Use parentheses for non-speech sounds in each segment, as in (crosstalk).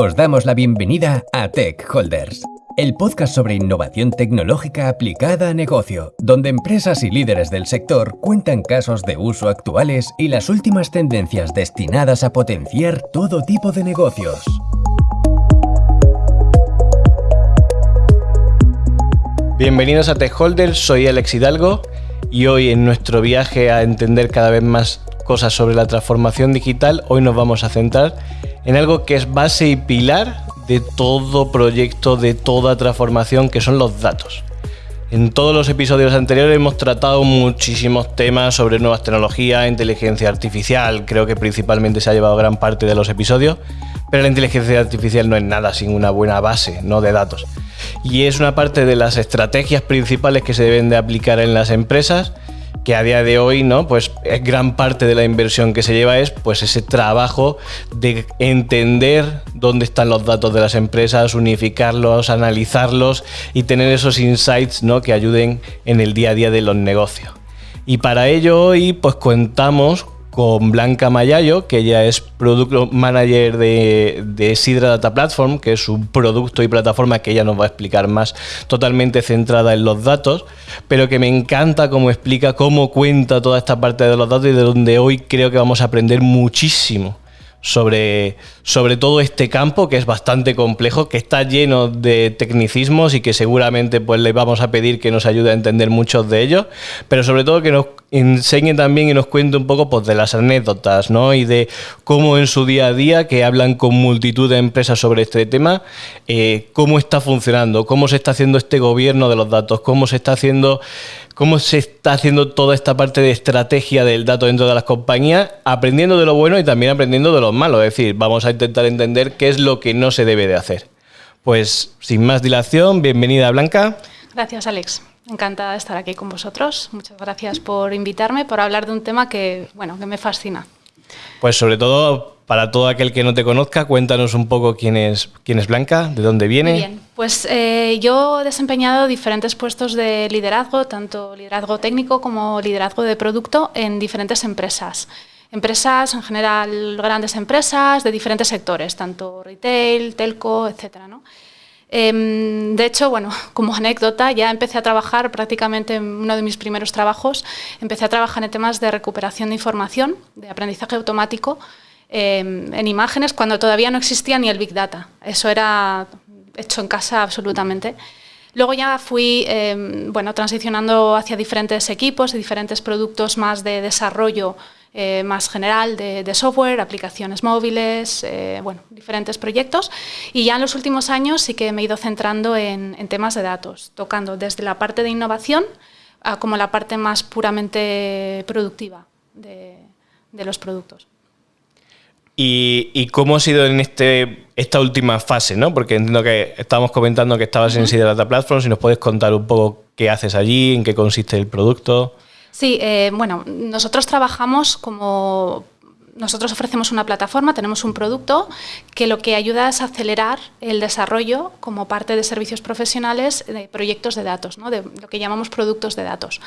Os damos la bienvenida a Tech Holders, el podcast sobre innovación tecnológica aplicada a negocio, donde empresas y líderes del sector cuentan casos de uso actuales y las últimas tendencias destinadas a potenciar todo tipo de negocios. Bienvenidos a Tech Holders, soy Alex Hidalgo y hoy en nuestro viaje a entender cada vez más cosas sobre la transformación digital, hoy nos vamos a centrar en algo que es base y pilar de todo proyecto, de toda transformación, que son los datos. En todos los episodios anteriores hemos tratado muchísimos temas sobre nuevas tecnologías, inteligencia artificial, creo que principalmente se ha llevado gran parte de los episodios, pero la inteligencia artificial no es nada sin una buena base ¿no? de datos. Y es una parte de las estrategias principales que se deben de aplicar en las empresas que a día de hoy, ¿no? Pues gran parte de la inversión que se lleva es pues ese trabajo de entender dónde están los datos de las empresas, unificarlos, analizarlos y tener esos insights, ¿no? Que ayuden en el día a día de los negocios. Y para ello hoy pues contamos con Blanca Mayayo, que ella es Product Manager de, de, Sidra Data Platform, que es un producto y plataforma que ella nos va a explicar más, totalmente centrada en los datos, pero que me encanta cómo explica, cómo cuenta toda esta parte de los datos y de donde hoy creo que vamos a aprender muchísimo sobre, sobre todo este campo que es bastante complejo, que está lleno de tecnicismos y que seguramente pues le vamos a pedir que nos ayude a entender muchos de ellos, pero sobre todo que nos enseñe también y nos cuente un poco pues, de las anécdotas ¿no? y de cómo en su día a día, que hablan con multitud de empresas sobre este tema, eh, cómo está funcionando, cómo se está haciendo este gobierno de los datos, cómo se está haciendo cómo se está haciendo toda esta parte de estrategia del dato dentro de las compañías, aprendiendo de lo bueno y también aprendiendo de lo malo. Es decir, vamos a intentar entender qué es lo que no se debe de hacer. Pues sin más dilación, bienvenida Blanca. Gracias Alex. Encantada de estar aquí con vosotros. Muchas gracias por invitarme, por hablar de un tema que, bueno, que me fascina. Pues sobre todo para todo aquel que no te conozca, cuéntanos un poco quién es, quién es Blanca, de dónde viene. Muy bien, pues eh, yo he desempeñado diferentes puestos de liderazgo, tanto liderazgo técnico como liderazgo de producto en diferentes empresas. Empresas, en general, grandes empresas de diferentes sectores, tanto retail, telco, etcétera, ¿no? Em, de hecho, bueno, (laughs) como anécdota, ya empecé a trabajar prácticamente en uno de mis primeros trabajos, empecé a trabajar en temas de recuperación de información, de aprendizaje automático, em, en imágenes, cuando todavía no existía ni el Big Data. Eso era hecho en casa absolutamente. Luego ya fui em, bueno, transicionando hacia diferentes equipos y diferentes productos más de desarrollo eh, más general de, software, aplicaciones móviles, eh, bueno, diferentes proyectos. Y ya en los últimos años sí que me he ido centrando en, temas de datos, tocando desde la parte de innovación a como la parte más puramente productiva de, los productos. ¿Y, cómo ha sido en este, esta última fase? ¿no? Porque entiendo que estábamos comentando que estabas en Sidra Data Platform, si nos puedes contar un poco qué haces allí, en qué consiste el producto. Sí, eh, bueno, nosotros trabajamos como nosotros ofrecemos una plataforma, tenemos un producto que lo que ayuda es acelerar el desarrollo como parte de servicios profesionales de proyectos de datos, ¿no? de lo que llamamos productos de datos.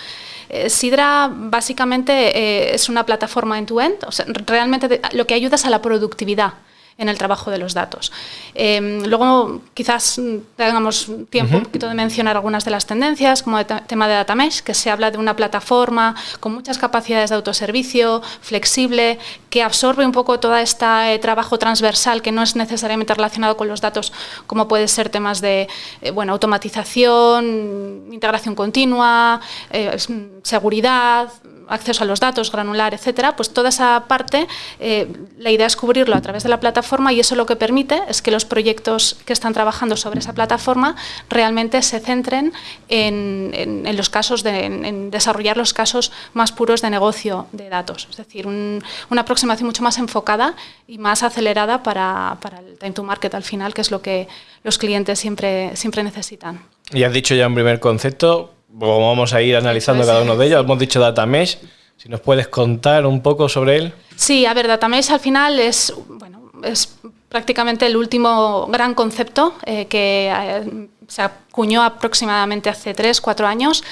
Eh, Sidra básicamente eh, es una plataforma end-to-end, -end, o sea, realmente lo que ayuda es a la productividad en el trabajo de los datos. Em, luego, quizás tengamos tiempo un poquito de mencionar algunas de las tendencias, como el tema de Data Mesh, que se habla de una plataforma con muchas capacidades de autoservicio, flexible, que absorbe un poco todo este trabajo transversal que no es necesariamente relacionado con los datos, como puede ser temas de eh, bueno, automatización, integración continua, eh, seguridad, acceso a los datos, granular, etcétera, pues toda esa parte, eh, la idea es cubrirlo a través de la plataforma y eso lo que permite es que los proyectos que están trabajando sobre esa plataforma realmente se centren en, los casos, de, en, desarrollar los casos más puros de negocio de datos, es decir, una aproximación mucho más enfocada y más acelerada para, para, el time to market al final, que es lo que los clientes siempre, siempre necesitan. Y has dicho ya un primer concepto, vamos a ir analizando cada uno de ellos. Hemos dicho Data Mesh. Si nos puedes contar un poco sobre él. Sí, a ver, Data Mesh al final es, bueno, es prácticamente el último gran concepto eh, que eh, se acuñó aproximadamente hace tres, cuatro años.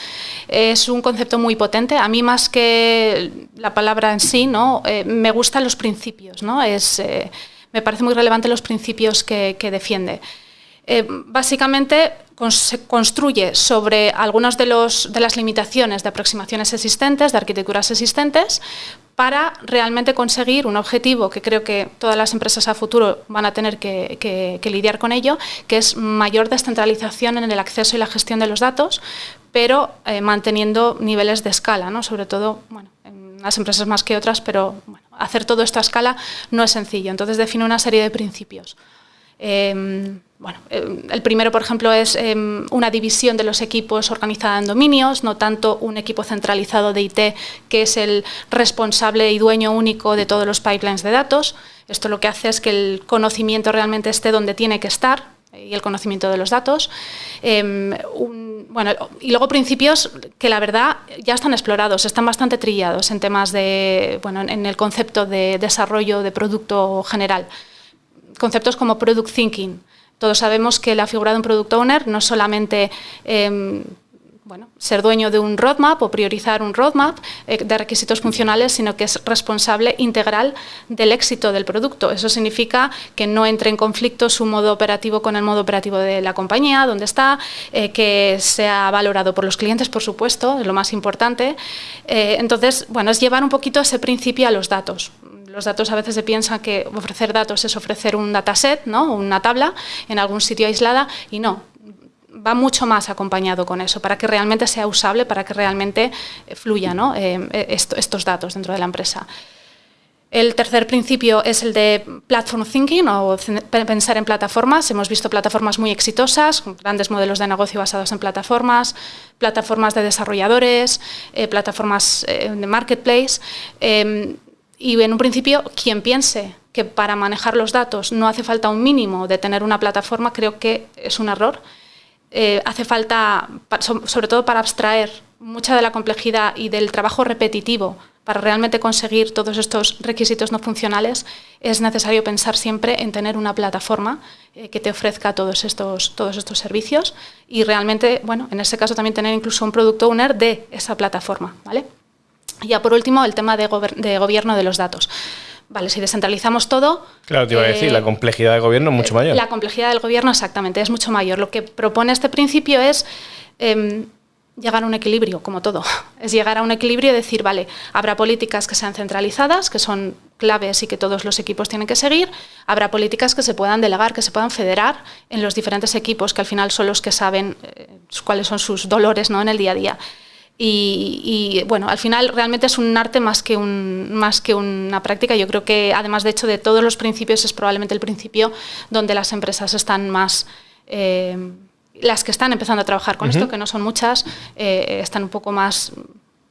Es un concepto muy potente. A mí más que la palabra en sí, ¿no? Eh, me gustan los principios. ¿no? Es, me parece muy relevante los principios que, defiende. Eh, básicamente se construye sobre algunas de, las limitaciones de aproximaciones existentes, de arquitecturas existentes, para realmente conseguir un objetivo que creo que todas las empresas a futuro van a tener que, lidiar con ello, que es mayor descentralización en el acceso y la gestión de los datos, pero eh, manteniendo niveles de escala, ¿no? sobre todo bueno, en las empresas más que otras, pero hacer todo esto a escala no es sencillo. Entonces define una serie de principios. Em, bueno, em, el primero, por ejemplo, es em, una división de los equipos organizada en dominios, no tanto un equipo centralizado de IT que es el responsable y dueño único de todos los pipelines de datos. Esto lo que hace es que el conocimiento realmente esté donde tiene que estar y el conocimiento de los datos. bueno, y luego principios que la verdad ya están explorados, están bastante trillados en temas de, bueno, en el concepto de desarrollo de producto general conceptos como product thinking. Todos sabemos que la figura de un product owner no es solamente em, bueno, ser dueño de un roadmap o priorizar un roadmap eh, de requisitos funcionales, sino que es responsable integral del éxito del producto. Eso significa que no entre en conflicto su modo operativo con el modo operativo de la compañía, donde está, eh, que sea valorado por los clientes, por supuesto, es lo más importante. Eh, entonces, bueno, es llevar un poquito ese principio a los datos los datos a veces se piensa que ofrecer datos es ofrecer un dataset, ¿no? una tabla en algún sitio aislada y no, va mucho más acompañado con eso, para que realmente sea usable, para que realmente eh, fluya. Eh, eh, estos datos dentro de la empresa. El tercer principio es el de platform thinking o pensar en plataformas. Hemos visto plataformas muy exitosas, grandes modelos de negocio basados en plataformas, plataformas de desarrolladores, plataformas de marketplace. Em, y en un principio, quien piense que para manejar los datos no hace falta un mínimo de tener una plataforma, creo que es un error. Eh, hace falta, sobre todo para abstraer mucha de la complejidad y del trabajo repetitivo para realmente conseguir todos estos requisitos no funcionales, es necesario pensar siempre en tener una plataforma eh, que te ofrezca todos estos, todos estos servicios y realmente, bueno, en ese caso también tener incluso un producto owner de esa plataforma, ¿vale? Ya por último, el tema de, gobierno de los datos. Vale, si descentralizamos todo... Claro, te iba a decir, la eh, complejidad del gobierno es mucho mayor. La complejidad del gobierno, exactamente, es mucho mayor. Lo que propone este principio es em, llegar a un equilibrio, como todo. (laughs) Es llegar a un equilibrio y decir, vale, habrá políticas que sean centralizadas, que son claves y que todos los equipos tienen que seguir. Habrá políticas que se puedan delegar, que se puedan federar en los diferentes equipos, que al final son los que saben eh, cuáles son sus dolores ¿no? en el día a día. Y, bueno, al final realmente es un arte más que, un, más que una práctica. Yo creo que además de hecho de todos los principios es probablemente el principio donde las empresas están más... Eh, las que están empezando a trabajar con esto, que no son muchas, eh, están un poco más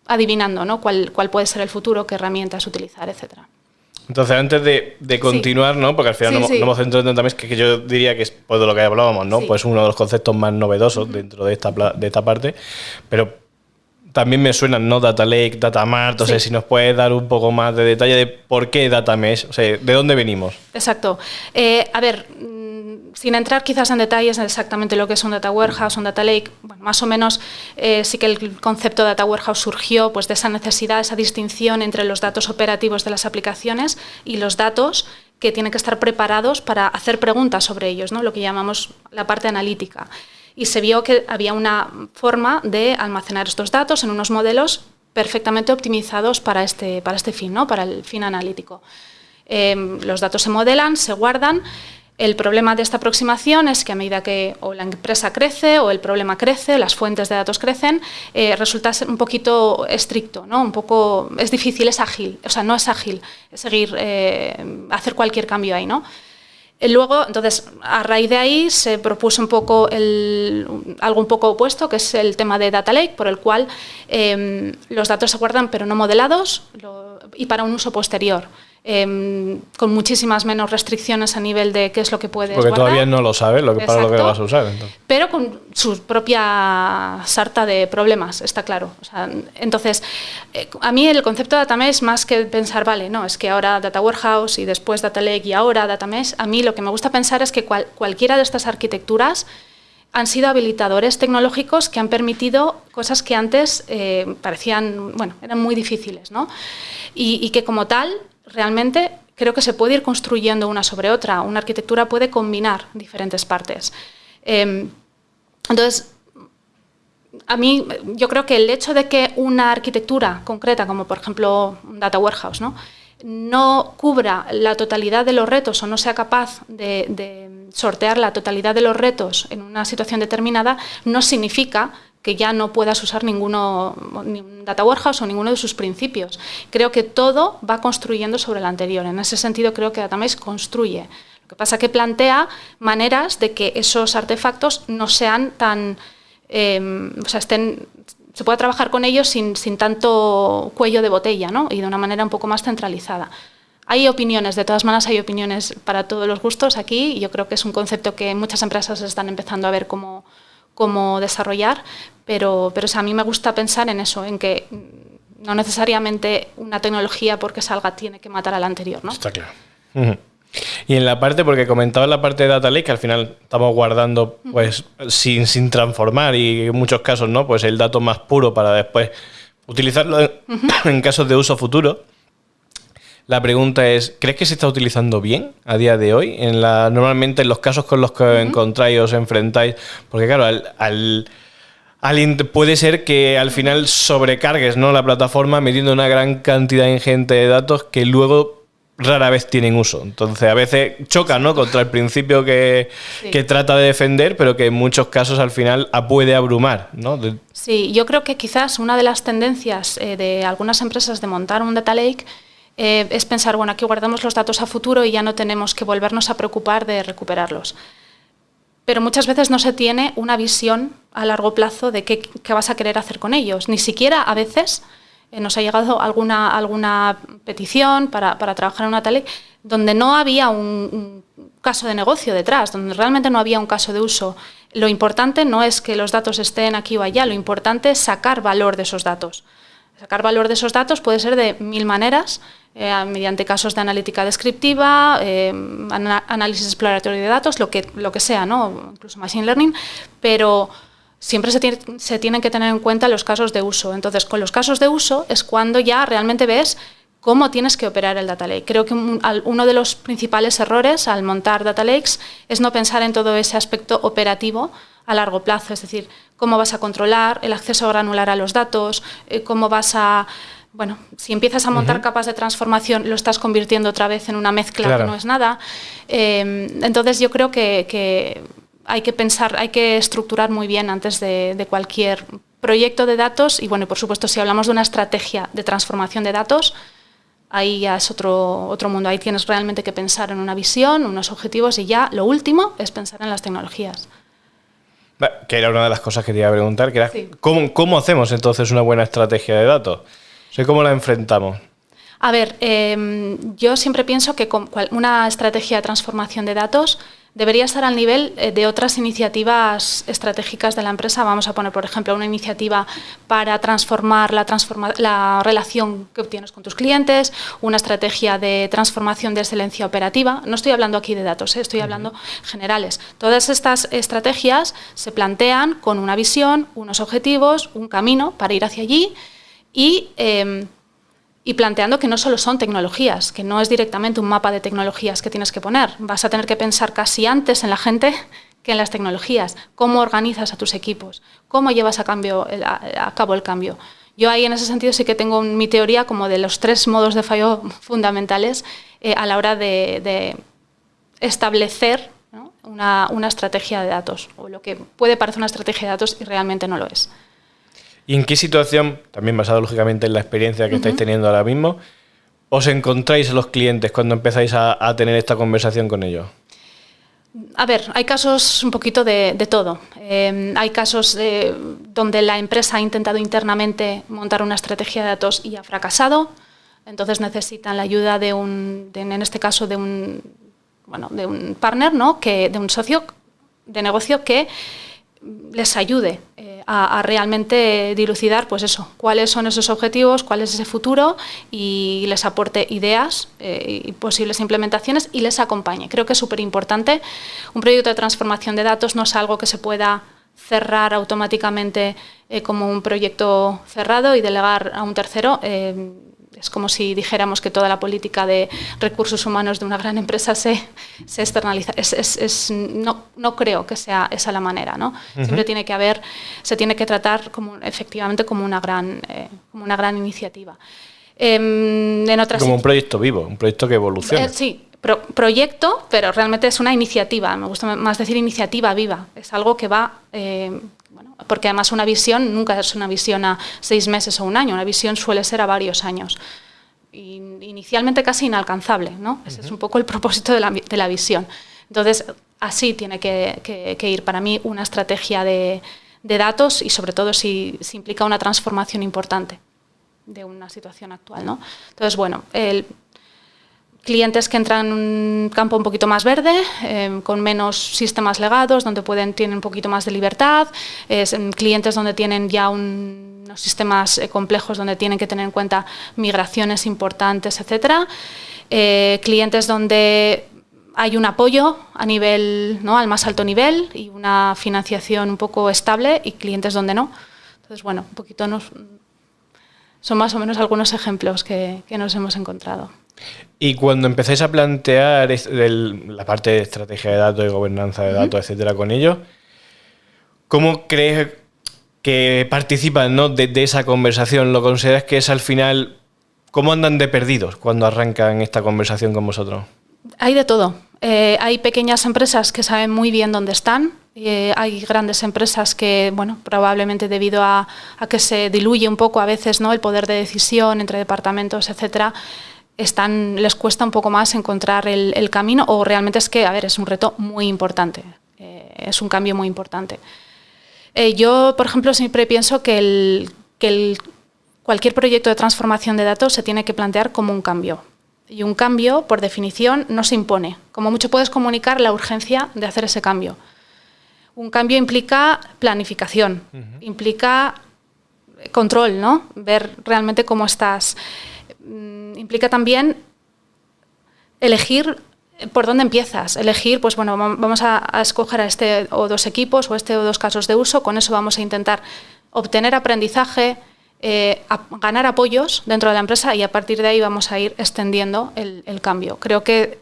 adivinando ¿no? cuál, cuál puede ser el futuro, qué herramientas utilizar, etcétera. Entonces, antes de, continuar, ¿no? Porque al final no, hemos centrado en que, que yo diría que es pues, de lo que hablábamos, ¿no? Pues uno de los conceptos más novedosos dentro de esta, de esta parte. Pero también me suenan, ¿no? Data Lake, Data Mart, o sea, si nos puedes dar un poco más de detalle de por qué Data Mesh, o sea, ¿de dónde venimos? Exacto. Eh, a ver, mm, sin entrar quizás en detalles de exactamente lo que es un Data Warehouse, un Data Lake, bueno, más o menos eh, sí que el concepto de Data Warehouse surgió pues, de esa necesidad, esa distinción entre los datos operativos de las aplicaciones y los datos que tienen que estar preparados para hacer preguntas sobre ellos, ¿no? lo que llamamos la parte analítica y se vio que había una forma de almacenar estos datos en unos modelos perfectamente optimizados para este, para este fin, ¿no? para el fin analítico. Em, los datos se modelan, se guardan. El problema de esta aproximación es que a medida que o la empresa crece o el problema crece, las fuentes de datos crecen, eh, resulta un poquito estricto, ¿no? un poco, es difícil, es ágil, o sea, no es ágil seguir, eh, hacer cualquier cambio ahí. ¿no? Luego, entonces, a raíz de ahí se propuso un poco algo un poco opuesto, que es el tema de Data Lake, por el cual em, los datos se guardan pero no modelados y para un uso posterior. Em, con muchísimas menos restricciones a nivel de qué es lo que puedes Porque todavía no lo sabes lo que, para lo que vas a usar. Pero con su propia sarta de problemas, está claro. entonces, eh, a mí el concepto de Data Mesh, más que pensar, vale, no, es que ahora Data Warehouse y después Data Lake y ahora Data Mesh, a mí lo que me gusta pensar es que cualquiera de estas arquitecturas han sido habilitadores tecnológicos que han permitido cosas que antes eh, parecían, bueno, eran muy difíciles, ¿no? Y, y que como tal realmente creo que se puede ir construyendo una sobre otra. Una arquitectura puede combinar diferentes partes. Em, entonces, a mí, yo creo que el hecho de que una arquitectura concreta, como por ejemplo un data warehouse, ¿no? no cubra la totalidad de los retos o no sea capaz de, sortear la totalidad de los retos en una situación determinada, no significa que ya no puedas usar ninguno, ni Data Warehouse o ninguno de sus principios. Creo que todo va construyendo sobre el anterior. En ese sentido, creo que Datamaze construye. Lo que pasa es que plantea maneras de que esos artefactos no sean tan... Eh, o sea, estén se puede trabajar con ellos sin, tanto cuello de botella ¿no? y de una manera un poco más centralizada. Hay opiniones, de todas maneras hay opiniones para todos los gustos aquí yo creo que es un concepto que muchas empresas están empezando a ver cómo, cómo desarrollar, pero, pero a mí me gusta pensar en eso, en que no necesariamente una tecnología porque salga tiene que matar a la anterior. ¿no? Está claro. Y en la parte, porque comentaba la parte de Data Lake, que al final estamos guardando pues sin, sin transformar y en muchos casos, ¿no? Pues el dato más puro para después utilizarlo en, (coughs) casos de uso futuro. La pregunta es, ¿crees que se está utilizando bien a día de hoy? En la, normalmente en los casos con los que encontráis o os enfrentáis, porque claro, al, puede ser que al final sobrecargues ¿no? la plataforma metiendo una gran cantidad ingente de datos que luego rara vez tienen uso. Entonces, a veces choca ¿no? contra el principio que, trata de defender, pero que en muchos casos al final puede abrumar. ¿no? Sí, yo creo que quizás una de las tendencias eh, de algunas empresas de montar un data lake eh, es pensar, bueno, aquí guardamos los datos a futuro y ya no tenemos que volvernos a preocupar de recuperarlos. Pero muchas veces no se tiene una visión a largo plazo de qué, vas a querer hacer con ellos. Ni siquiera a veces eh, nos ha llegado alguna, alguna petición para, trabajar en una tele donde no había un, caso de negocio detrás, donde realmente no había un caso de uso. Lo importante no es que los datos estén aquí o allá, lo importante es sacar valor de esos datos. Sacar valor de esos datos puede ser de mil maneras, eh, mediante casos de analítica descriptiva, eh, análisis exploratorio de datos, lo que, lo que sea, ¿no? incluso machine learning, pero siempre se, tienen que tener en cuenta los casos de uso. Entonces, con los casos de uso es cuando ya realmente ves cómo tienes que operar el data lake. Creo que uno de los principales errores al montar data lakes es no pensar en todo ese aspecto operativo a largo plazo, es decir, cómo vas a controlar el acceso granular a los datos, eh, cómo vas a... Bueno, si empiezas a montar capas de transformación, lo estás convirtiendo otra vez en una mezcla que no es nada. Eh, entonces yo creo que hay que pensar, hay que estructurar muy bien antes de, cualquier proyecto de datos y bueno, por supuesto si hablamos de una estrategia de transformación de datos, ahí ya es otro, otro mundo, ahí tienes realmente que pensar en una visión, unos objetivos y ya lo último es pensar en las tecnologías. Que era una de las cosas que te iba a preguntar, que era ¿cómo, hacemos entonces una buena estrategia de datos? ¿Cómo la enfrentamos? A ver, em, yo siempre pienso que una estrategia de transformación de datos debería estar al nivel eh, de otras iniciativas estratégicas de la empresa. Vamos a poner, por ejemplo, una iniciativa para transformar la, la relación que obtienes con tus clientes, una estrategia de transformación de excelencia operativa. No estoy hablando aquí de datos, eh, estoy hablando generales. Todas estas estrategias se plantean con una visión, unos objetivos, un camino para ir hacia allí y em, y planteando que no solo son tecnologías, que no es directamente un mapa de tecnologías que tienes que poner. Vas a tener que pensar casi antes en la gente que en las tecnologías, cómo organizas a tus equipos, cómo llevas a, cabo el cambio. Yo ahí en ese sentido sí que tengo mi teoría como de los tres modos de fallo fundamentales eh, a la hora de, establecer una, una estrategia de datos, o lo que puede parecer una estrategia de datos y realmente no lo es. ¿Y en qué situación, también basado lógicamente en la experiencia que estáis teniendo ahora mismo, os encontráis a los clientes cuando empezáis a, tener esta conversación con ellos? A ver, hay casos un poquito de, todo. Eh, hay casos eh, donde la empresa ha intentado internamente montar una estrategia de datos y ha fracasado, entonces necesitan la ayuda de un, en este caso de un, bueno, de un partner, ¿no? que, de un socio de negocio que les ayude eh, a, realmente dilucidar pues eso, cuáles son esos objetivos, cuál es ese futuro y les aporte ideas eh, y posibles implementaciones y les acompañe. Creo que es súper importante. Un proyecto de transformación de datos no es algo que se pueda cerrar automáticamente eh, como un proyecto cerrado y delegar a un tercero. Es como si dijéramos que toda la política de recursos humanos de una gran empresa se, se externaliza. Es, no, no, creo que sea esa la manera. ¿no? Siempre tiene que haber, se tiene que tratar como, efectivamente como una gran, eh, como una gran iniciativa. Em, en otras como un proyecto vivo, un proyecto que evoluciona. Eh, sí, proyecto, pero realmente es una iniciativa. Me gusta más decir iniciativa viva. Es algo que va eh, porque además una visión nunca es una visión a seis meses o un año, una visión suele ser a varios años. inicialmente casi inalcanzable, ¿no? Ese es un poco el propósito de la, visión. Entonces, así tiene que, ir para mí una estrategia de, datos y sobre todo si, si, implica una transformación importante de una situación actual, ¿no? Entonces, bueno, el clientes que entran en un campo un poquito más verde, em, con menos sistemas legados, donde pueden, tienen un poquito más de libertad, es, clientes donde tienen ya unos sistemas eh, complejos donde tienen que tener en cuenta migraciones importantes, etc. Eh, clientes donde hay un apoyo a nivel, ¿no? al más alto nivel y una financiación un poco estable y clientes donde no. Entonces, bueno, un poquito nos, son más o menos algunos ejemplos que, que nos hemos encontrado. Y cuando empezáis a plantear la parte de estrategia de datos y gobernanza de datos, etcétera, con ellos, ¿cómo crees que participan de, esa conversación? ¿Lo consideras que es al final, cómo andan de perdidos cuando arrancan esta conversación con vosotros? Hay de todo. Eh, hay pequeñas empresas que saben muy bien dónde están. Eh, hay grandes empresas que, bueno, probablemente debido a, a, que se diluye un poco a veces ¿no? el poder de decisión entre departamentos, etcétera, están, les cuesta un poco más encontrar el, camino o realmente es que, a ver, es un reto muy importante, eh, es un cambio muy importante. Eh, yo, por ejemplo, siempre pienso que, el, que cualquier proyecto de transformación de datos se tiene que plantear como un cambio. Y un cambio, por definición, no se impone. Como mucho puedes comunicar la urgencia de hacer ese cambio. Un cambio implica planificación, implica control, ¿no? Ver realmente cómo estás. Mm, implica también elegir por dónde empiezas, elegir, pues bueno, vamos a, escoger a este o dos equipos o este o dos casos de uso, con eso vamos a intentar obtener aprendizaje, eh, ganar apoyos dentro de la empresa y a partir de ahí vamos a ir extendiendo el, cambio. Creo que,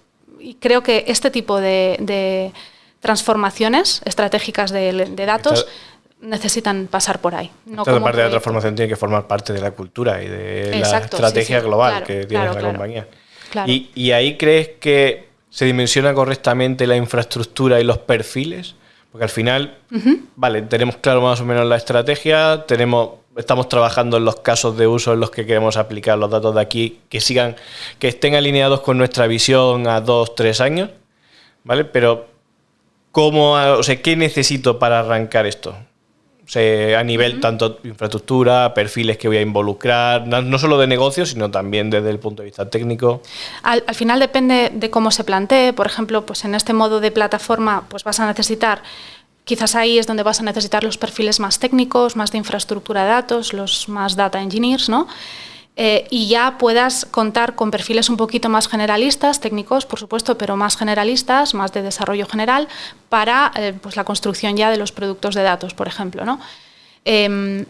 creo que este tipo de, transformaciones estratégicas de, datos necesitan pasar por ahí. No Esta parte de la transformación tiene que formar parte de la cultura y de la estrategia global que tiene la compañía. Y, y, ahí crees que se dimensiona correctamente la infraestructura y los perfiles? Porque al final, vale, tenemos claro más o menos la estrategia, tenemos, estamos trabajando en los casos de uso en los que queremos aplicar los datos de aquí, que sigan, que estén alineados con nuestra visión a dos, tres años, ¿vale? Pero, ¿cómo, o sea, qué necesito para arrancar esto? A nivel tanto infraestructura, perfiles que voy a involucrar, no, solo de negocio, sino también desde el punto de vista técnico. Al, final depende de cómo se plantee. Por ejemplo, pues en este modo de plataforma, pues vas a necesitar Quizás ahí es donde vas a necesitar los perfiles más técnicos, más de infraestructura de datos, los más data engineers, ¿no? Eh, y ya puedas contar con perfiles un poquito más generalistas, técnicos por supuesto, pero más generalistas, más de desarrollo general, para eh, pues la construcción ya de los productos de datos, por ejemplo. ¿no? Em,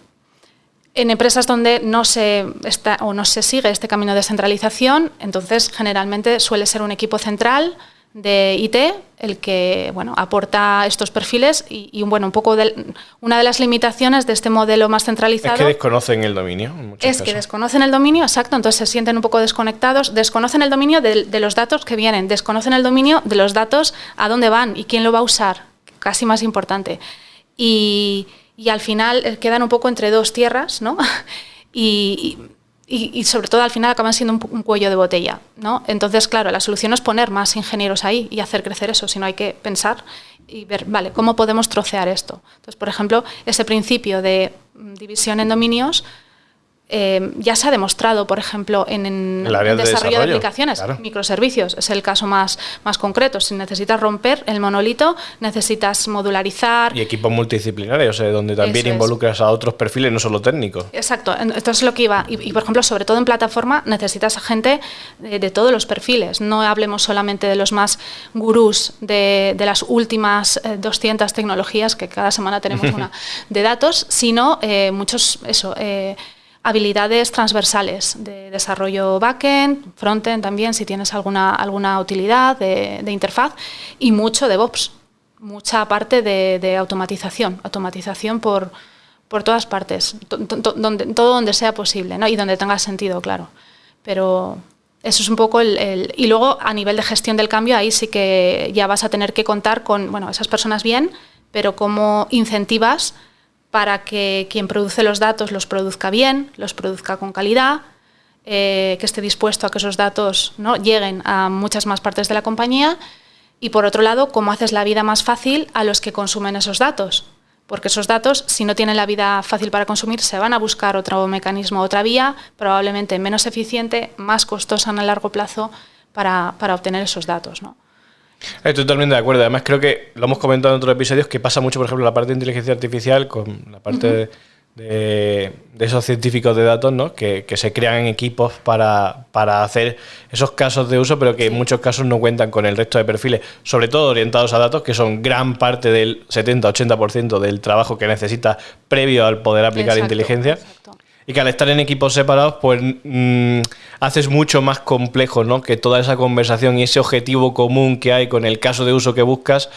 en empresas donde no se, está, o no se sigue este camino de centralización, entonces generalmente suele ser un equipo central de IT el que bueno, aporta estos perfiles y, bueno, un poco de, una de las limitaciones de este modelo más centralizado. Es que desconocen el dominio. es que desconocen el dominio, exacto, entonces se sienten un poco desconectados, desconocen el dominio de, los datos que vienen, desconocen el dominio de los datos a dónde van y quién lo va a usar, casi más importante. Y, y al final eh, quedan un poco entre dos tierras, ¿no? (laughs) y y, sobre todo al final acaban siendo un, cuello de botella. ¿no? Entonces, claro, la solución es poner más ingenieros ahí y hacer crecer eso, sino hay que pensar y ver, vale, ¿cómo podemos trocear esto? Entonces, por ejemplo, ese principio de división en dominios eh, ya se ha demostrado, por ejemplo, en, el desarrollo, de, aplicaciones, microservicios, es el caso más, más concreto. Si necesitas romper el monolito, necesitas modularizar. Y equipos multidisciplinarios, o sea, donde también involucras a otros perfiles, no solo técnicos. Exacto, entonces lo que iba. Y, por ejemplo, sobre todo en plataforma, necesitas a gente de, todos los perfiles. No hablemos solamente de los más gurús de, las últimas 200 eh, tecnologías, que cada semana tenemos (laughs) una, de datos, sino eh, muchos, eso habilidades transversales de desarrollo backend, frontend también, si tienes alguna, alguna utilidad de, interfaz, y mucho DevOps, mucha parte de, automatización, automatización por, por todas partes, donde, todo donde sea posible ¿no? y donde tenga sentido, claro. Pero eso es un poco el, Y luego, a nivel de gestión del cambio, ahí sí que ya vas a tener que contar con bueno, esas personas bien, pero cómo incentivas para que quien produce los datos los produzca bien, los produzca con calidad, eh, que esté dispuesto a que esos datos ¿no? lleguen a muchas más partes de la compañía y por otro lado, cómo haces la vida más fácil a los que consumen esos datos. Porque esos datos, si no tienen la vida fácil para consumir, se van a buscar otro mecanismo, otra vía, probablemente menos eficiente, más costosa en el largo plazo para, para obtener esos datos. ¿no? Estoy totalmente de acuerdo. Además, creo que lo hemos comentado en otros episodios que pasa mucho, por ejemplo, la parte de inteligencia artificial con la parte de, esos científicos de datos, ¿no? Que, se crean equipos para, hacer esos casos de uso, pero que en muchos casos no cuentan con el resto de perfiles, sobre todo orientados a datos, que son gran parte del 70-80% del trabajo que necesita previo al poder aplicar inteligencia y que al estar en equipos separados, pues mm, haces mucho más complejo, ¿no? Que toda esa conversación y ese objetivo común que hay con el caso de uso que buscas,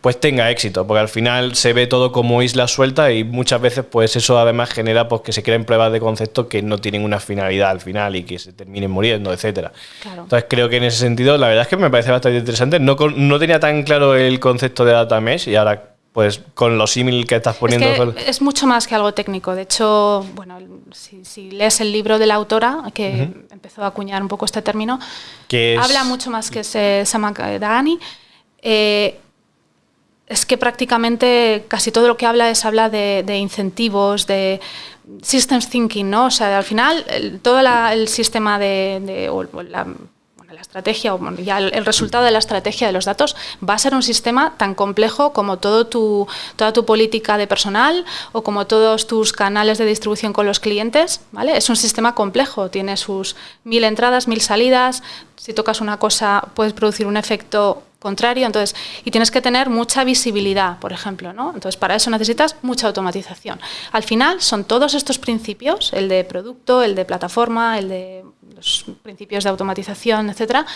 pues tenga éxito, porque al final se ve todo como isla suelta y muchas veces, pues eso además genera pues que se creen pruebas de concepto que no tienen una finalidad al final y que se terminen muriendo, etcétera. Entonces creo que en ese sentido, la verdad es que me parece bastante interesante. No, no tenía tan claro el concepto de data mesh y ahora pues con lo símil que estás poniendo. Es, mucho más que algo técnico. De hecho, bueno, si, lees el libro de la autora, que empezó a acuñar un poco este término, habla mucho más que ese Samakadani. Eh, es que prácticamente casi todo lo que habla es habla de, incentivos, de systems thinking, ¿no? O sea, al final todo el sistema de, la estrategia o el, resultado de la estrategia de los datos va a ser un sistema tan complejo como tu, toda tu política de personal o como todos tus canales de distribución con los clientes, ¿vale? Es un sistema complejo, tiene sus mil entradas, mil salidas, si tocas una cosa puedes producir un efecto contrario, entonces, y tienes que tener mucha visibilidad, por ejemplo, ¿no? Entonces, para eso necesitas mucha automatización. Al final, son todos estos principios, el de producto, el de plataforma, el de los principios de automatización, etcétera,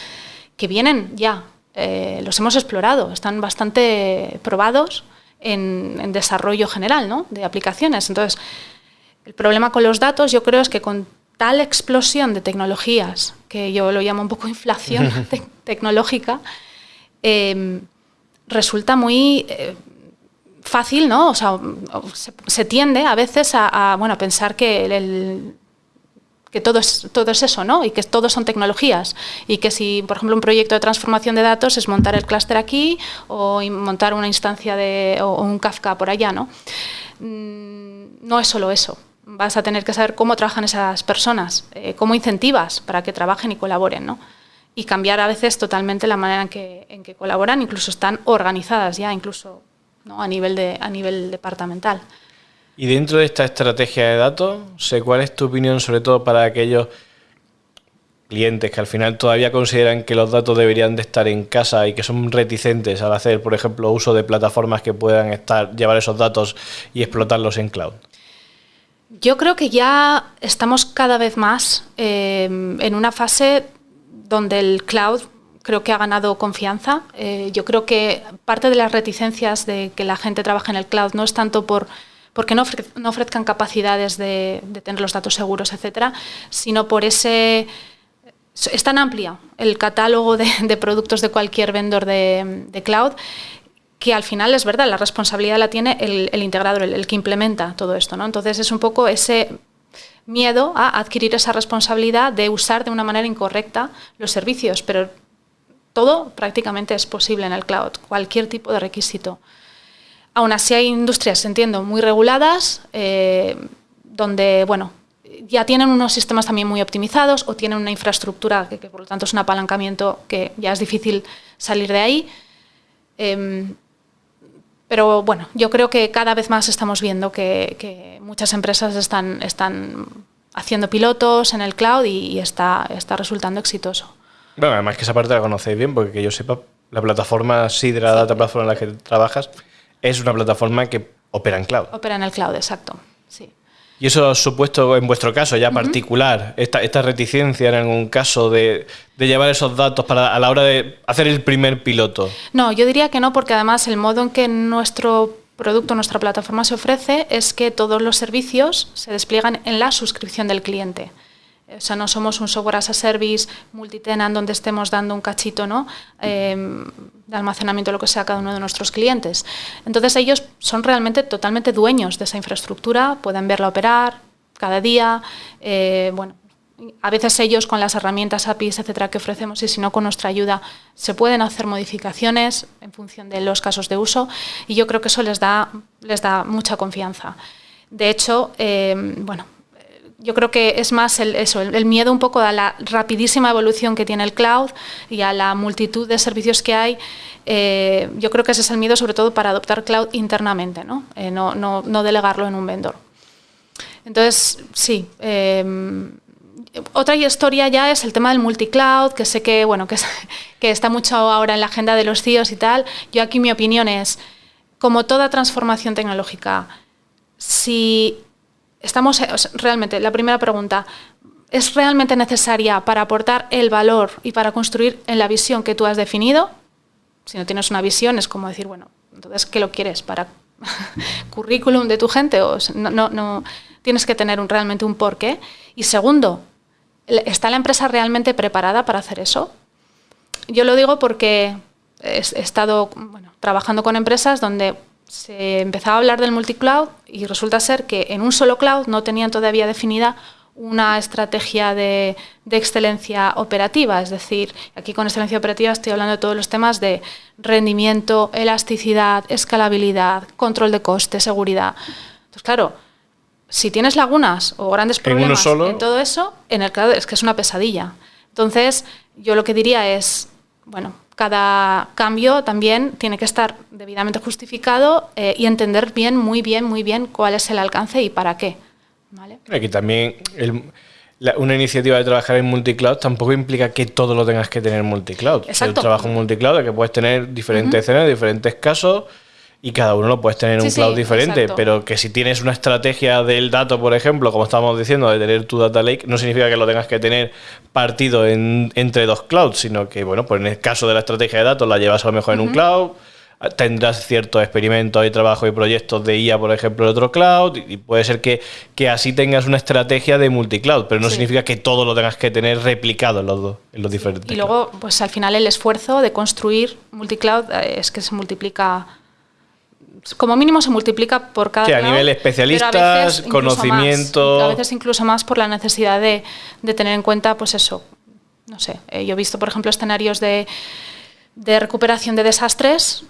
que vienen ya, eh, los hemos explorado, están bastante probados en, desarrollo general, ¿no? De aplicaciones. Entonces, el problema con los datos, yo creo, es que con tal explosión de tecnologías, que yo lo llamo un poco inflación (laughs) tecnológica, Em, resulta muy eh, fácil, ¿no? O sea, se, tiende a veces a, bueno, pensar que el, que todo es, todo es eso, ¿no? Y que todo son tecnologías. Y que si, por ejemplo, un proyecto de transformación de datos es montar el clúster aquí o montar una instancia de, o, un Kafka por allá, ¿no? Mm, no es solo eso. Vas a tener que saber cómo trabajan esas personas, eh, cómo incentivas para que trabajen y colaboren, ¿no? y cambiar a veces totalmente la manera en que, en que colaboran, incluso están organizadas ya, incluso ¿no? a, nivel de, a nivel departamental. Y dentro de esta estrategia de datos, sé cuál es tu opinión sobre todo para aquellos clientes que al final todavía consideran que los datos deberían de estar en casa y que son reticentes al hacer, por ejemplo, uso de plataformas que puedan estar, llevar esos datos y explotarlos en cloud. Yo creo que ya estamos cada vez más eh, en una fase donde el cloud creo que ha ganado confianza. Eh, yo creo que parte de las reticencias de que la gente trabaje en el cloud no es tanto por porque no, ofrezcan capacidades de, tener los datos seguros, etcétera, sino por ese es tan amplia el catálogo de, productos de cualquier vendor de, cloud que al final es verdad, la responsabilidad la tiene el, integrador, el, el, que implementa todo esto. ¿no? Entonces es un poco ese miedo a adquirir esa responsabilidad de usar de una manera incorrecta los servicios, pero todo prácticamente es posible en el cloud, cualquier tipo de requisito. Aún así hay industrias, entiendo, muy reguladas, eh, donde, bueno, ya tienen unos sistemas también muy optimizados o tienen una infraestructura que, por lo tanto es un apalancamiento que ya es difícil salir de ahí. Em, pero bueno, yo creo que cada vez más estamos viendo que, muchas empresas están, están haciendo pilotos en el cloud y, está, está resultando exitoso. Bueno, además que esa parte la conocéis bien, porque que yo sepa, la plataforma Sidra, la Data Platform en la que trabajas, es una plataforma que opera en cloud. Opera en el cloud, exacto. Sí. ¿Y eso supuesto, en vuestro caso ya particular, esta, esta, reticencia en algún caso de, de, llevar esos datos para, a la hora de hacer el primer piloto? No, yo diría que no, porque además el modo en que nuestro producto, nuestra plataforma se ofrece es que todos los servicios se despliegan en la suscripción del cliente. O sea, no somos un software as a service multitenant donde estemos dando un cachito ¿no? Eh, de almacenamiento, lo que sea, a cada uno de nuestros clientes. Entonces ellos son realmente totalmente dueños de esa infraestructura, pueden verla operar cada día. Eh, bueno, a veces ellos con las herramientas APIs, etcétera, que ofrecemos y si no con nuestra ayuda, se pueden hacer modificaciones en función de los casos de uso y yo creo que eso les da, les da mucha confianza. De hecho, eh, bueno, yo creo que es más el, eso, el, miedo un poco a la rapidísima evolución que tiene el cloud y a la multitud de servicios que hay. Eh, yo creo que ese es el miedo sobre todo para adoptar cloud internamente, ¿no? Eh, no, no, no, delegarlo en un vendor. Entonces, sí. Eh, otra historia ya es el tema del multicloud, que sé que, bueno, que, (laughs) que está mucho ahora en la agenda de los CIOs y tal. Yo aquí mi opinión es, como toda transformación tecnológica, si estamos realmente, la primera pregunta, ¿es realmente necesaria para aportar el valor y para construir en la visión que tú has definido? Si no tienes una visión es como decir, bueno, entonces, ¿qué lo quieres? ¿Para (laughs) currículum de tu gente? O no, no, tienes que tener un, realmente un porqué. Y segundo, ¿está la empresa realmente preparada para hacer eso? Yo lo digo porque he, estado trabajando con empresas donde se empezaba a hablar del multicloud y resulta ser que en un solo cloud no tenían todavía definida una estrategia de, excelencia operativa, es decir, aquí con excelencia operativa estoy hablando de todos los temas de rendimiento, elasticidad, escalabilidad, control de coste, seguridad. Entonces, claro, si tienes lagunas o grandes problemas en, todo eso, en el cloud es que es una pesadilla. Entonces, yo lo que diría es, bueno, cada cambio también tiene que estar debidamente justificado eh, y entender bien, muy bien, muy bien cuál es el alcance y para qué. Aquí también una iniciativa de trabajar en multicloud tampoco implica que todo lo tengas que tener multicloud. El trabajo en multicloud es que puedes tener diferentes escenas, diferentes casos y cada uno lo puedes tener en un cloud diferente, pero que si tienes una estrategia del dato, por ejemplo, como estábamos diciendo, de tener tu data lake, no significa que lo tengas que tener partido en, entre dos clouds, sino que, bueno, pues en el caso de la estrategia de datos la llevas a lo mejor en un cloud, tendrás ciertos experimentos y trabajo y proyectos de IA, por ejemplo, en otro cloud, y puede ser que, que así tengas una estrategia de multicloud, pero no significa que todo lo tengas que tener replicado en los, dos, en los diferentes. Y luego, pues al final el esfuerzo de construir multicloud eh, es que se multiplica como mínimo se multiplica por cada que a nivel especialistas, conocimiento. a veces incluso más por la necesidad de, tener en cuenta, pues eso. No sé, eh, yo he visto, por ejemplo, escenarios de, recuperación de desastres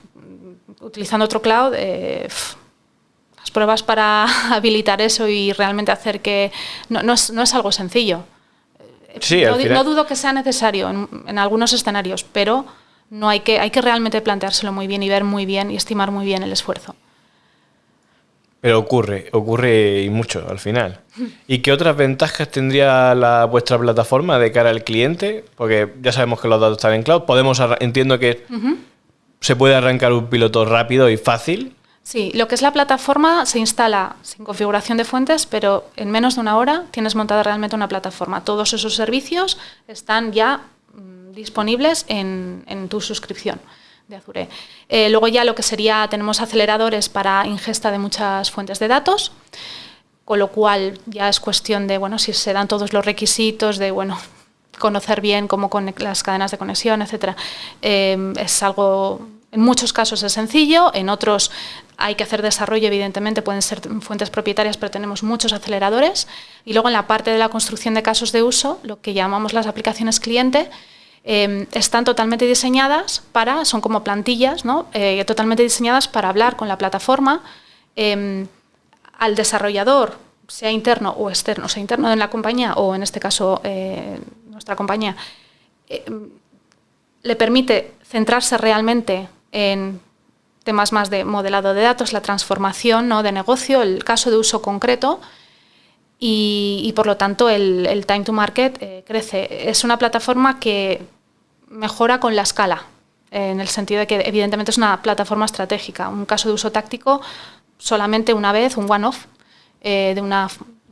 utilizando otro cloud. Eh, las pruebas para (laughs) habilitar eso y realmente hacer que. No, es, algo sencillo. Sí, no, dudo que sea necesario en algunos escenarios, pero no hay que, hay que realmente planteárselo muy bien y ver muy bien y estimar muy bien el esfuerzo. Pero ocurre, ocurre y mucho al final. ¿Y qué otras ventajas tendría la, vuestra plataforma de cara al cliente? Porque ya sabemos que los datos están en cloud. Podemos, entiendo que se puede arrancar un piloto rápido y fácil. Sí, lo que es la plataforma se instala sin configuración de fuentes, pero en menos de una hora tienes montada realmente una plataforma. Todos esos servicios están ya disponibles en, tu suscripción de Azure. Eh, luego ya lo que sería, tenemos aceleradores para ingesta de muchas fuentes de datos, con lo cual ya es cuestión de, bueno, si se dan todos los requisitos de, bueno, (laughs) conocer bien cómo con las cadenas de conexión, etcétera. Eh, es algo, en muchos casos es sencillo, en otros hay que hacer desarrollo, evidentemente pueden ser fuentes propietarias, pero tenemos muchos aceleradores. Y luego en la parte de la construcción de casos de uso, lo que llamamos las aplicaciones cliente, Em, están totalmente diseñadas para, son como plantillas, ¿no? Eh, totalmente diseñadas para hablar con la plataforma em, al desarrollador, sea interno o externo, sea interno en la compañía o en este caso eh, nuestra compañía, em, le permite centrarse realmente en temas más de modelado de datos, la transformación ¿no? de negocio, el caso de uso concreto, y, por lo tanto el, time to market eh, crece. Es una plataforma que mejora con la escala, en el sentido de que evidentemente es una plataforma estratégica. Un caso de uso táctico solamente una vez, un one-off, eh, de una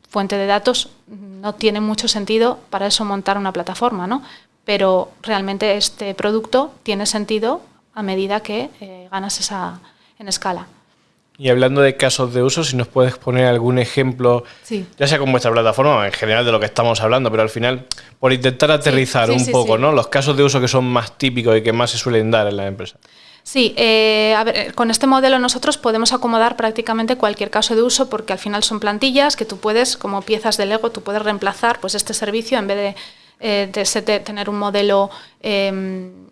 fuente de datos, no tiene mucho sentido para eso montar una plataforma, ¿no? Pero realmente este producto tiene sentido a medida que eh, ganas esa en escala. Y hablando de casos de uso, si nos puedes poner algún ejemplo, ya sea con vuestra plataforma, en general de lo que estamos hablando, pero al final, por intentar aterrizar un poco, ¿no? Los casos de uso que son más típicos y que más se suelen dar en la empresa. Sí, eh, a ver, eh, con este modelo nosotros podemos acomodar prácticamente cualquier caso de uso porque al final son plantillas que tú puedes, como piezas de Lego, tú puedes reemplazar pues este servicio en vez de, eh, tener un modelo em,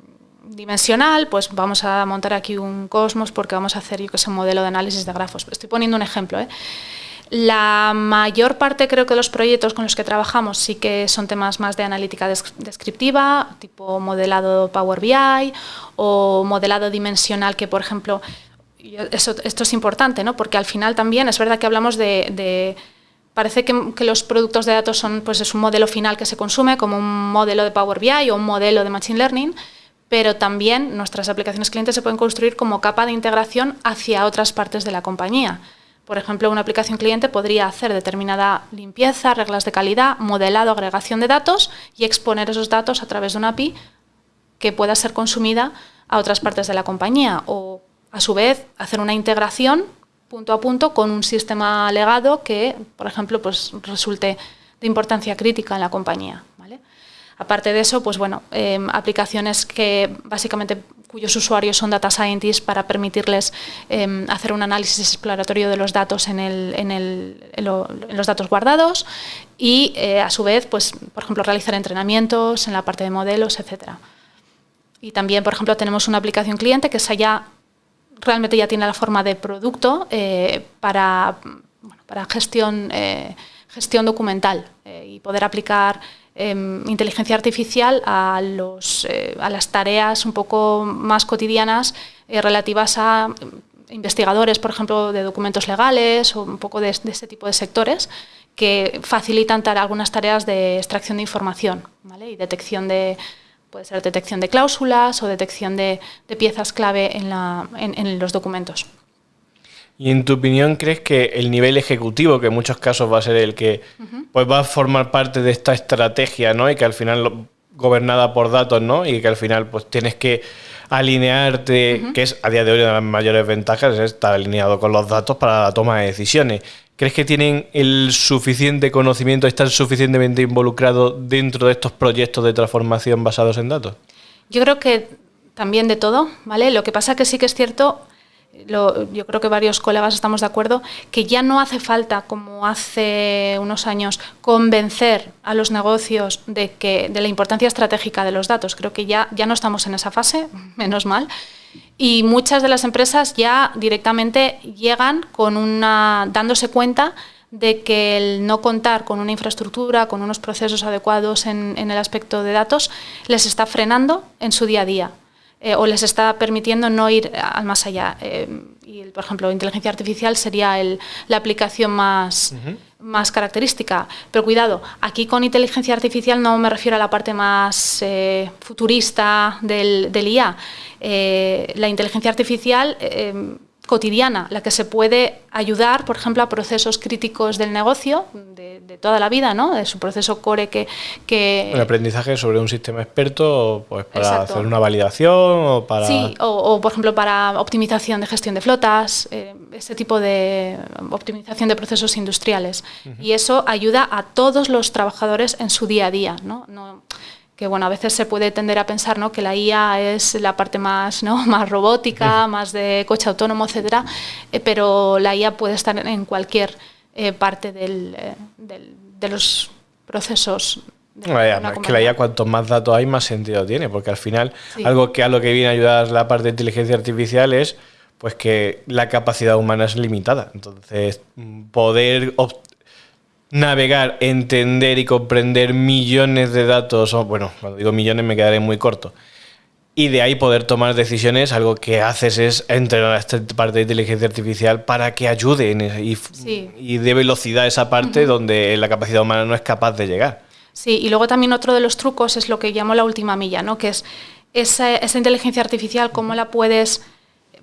dimensional, pues vamos a montar aquí un Cosmos porque vamos a hacer yo que sé, un modelo de análisis de grafos. Estoy poniendo un ejemplo. ¿eh? La mayor parte creo que los proyectos con los que trabajamos sí que son temas más de analítica descriptiva, tipo modelado Power BI o modelado dimensional que, por ejemplo, eso, esto es importante, ¿no? porque al final también es verdad que hablamos de, parece que, que, los productos de datos son pues es un modelo final que se consume como un modelo de Power BI o un modelo de Machine Learning, pero también nuestras aplicaciones clientes se pueden construir como capa de integración hacia otras partes de la compañía. Por ejemplo, una aplicación cliente podría hacer determinada limpieza, reglas de calidad, modelado, agregación de datos y exponer esos datos a través de una API que pueda ser consumida a otras partes de la compañía o, a su vez, hacer una integración punto a punto con un sistema legado que, por ejemplo, pues, resulte de importancia crítica en la compañía. Aparte de eso, pues bueno, em, aplicaciones que básicamente cuyos usuarios son data scientists para permitirles em, hacer un análisis exploratorio de los datos en, los datos guardados y eh, a su vez, pues, por ejemplo, realizar entrenamientos en la parte de modelos, etcétera. Y también, por ejemplo, tenemos una aplicación cliente que ya realmente ya tiene la forma de producto eh, para, para gestión, eh, gestión documental y poder aplicar Em, inteligencia artificial a, los, eh, a las tareas un poco más cotidianas eh, relativas a investigadores, por ejemplo, de documentos legales o un poco de, este tipo de sectores que facilitan algunas tareas de extracción de información y detección de, puede ser detección de cláusulas o detección de, piezas clave en, la, en los documentos. Y en tu opinión, ¿crees que el nivel ejecutivo, que en muchos casos va a ser el que pues va a formar parte de esta estrategia, ¿no? Y que al final gobernada por datos, ¿no? Y que al final pues tienes que alinearte, que es a día de hoy una de las mayores ventajas, es estar alineado con los datos para la toma de decisiones. ¿Crees que tienen el suficiente conocimiento, están suficientemente involucrados dentro de estos proyectos de transformación basados en datos? Yo creo que también de todo, ¿vale? Lo que pasa que sí que es cierto yo creo que varios colegas estamos de acuerdo, que ya no hace falta, como hace unos años, convencer a los negocios de, que, de la importancia estratégica de los datos. Creo que ya, ya no estamos en esa fase, (laughs) menos mal. Y muchas de las empresas ya directamente llegan con una, dándose cuenta de que el no contar con una infraestructura, con unos procesos adecuados en, en el aspecto de datos, les está frenando en su día a día. Eh, o les está permitiendo no ir al más allá. Eh, y, por ejemplo, inteligencia artificial sería la aplicación más, más característica. Pero cuidado, aquí con inteligencia artificial no me refiero a la parte más eh, futurista del, del IA. la inteligencia artificial cotidiana, la que se puede ayudar, por ejemplo, a procesos críticos del negocio de, toda la vida, ¿no? De su proceso core que... que... El aprendizaje sobre un sistema experto pues para hacer una validación o para... Sí, o, por ejemplo para optimización de gestión de flotas, eh, ese tipo de optimización de procesos industriales. Y eso ayuda a todos los trabajadores en su día a día, ¿no? no que bueno, a veces se puede tender a pensar ¿no? que la IA es la parte más, ¿no? (laughs) más robótica, más de coche autónomo, etcétera, eh, pero la IA puede estar en cualquier eh, parte eh, del, de los procesos. De es que la IA cuanto más datos hay, más sentido tiene, porque al final algo que a lo que viene a ayudar la parte de inteligencia artificial es pues que la capacidad humana es limitada. Entonces, poder navegar, entender y comprender millones de datos, o bueno, cuando digo millones me quedaré muy corto, y de ahí poder tomar decisiones, algo que haces es entrenar a esta parte de inteligencia artificial para que ayude y, y dé velocidad a esa parte donde la capacidad humana no es capaz de llegar. Sí, y luego también otro de los trucos es lo que llamo la última milla, ¿no? que es esa, esa inteligencia artificial, cómo la puedes,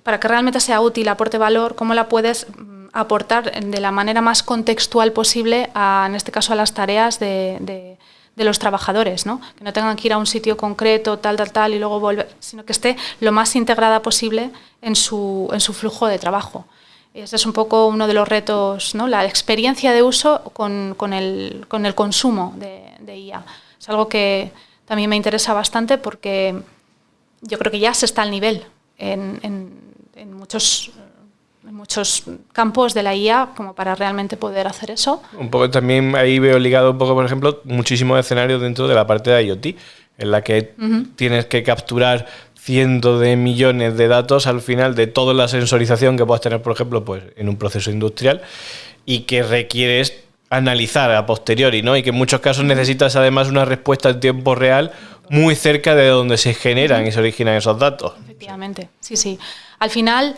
para que realmente sea útil, aporte valor, cómo la puedes aportar de la manera más contextual posible, a, en este caso a las tareas de, los trabajadores, ¿no? que no tengan que ir a un sitio concreto, tal, tal, tal, y luego volver, sino que esté lo más integrada posible en su, flujo de trabajo. Ese es un poco uno de los retos, ¿no? la experiencia de uso con, el, con el, consumo de, IA. Es algo que también me interesa bastante porque yo creo que ya se está al nivel en, en, muchos muchos campos de la IA como para realmente poder hacer eso. Un poco también ahí veo ligado un poco, por ejemplo, muchísimos escenarios dentro de la parte de IoT, en la que tienes que capturar cientos de millones de datos al final de toda la sensorización que puedas tener, por ejemplo, pues en un proceso industrial y que requieres analizar a posteriori, ¿no? Y que en muchos casos necesitas además una respuesta en tiempo real muy cerca de donde se generan y se originan esos datos. Efectivamente, sí, sí. Al final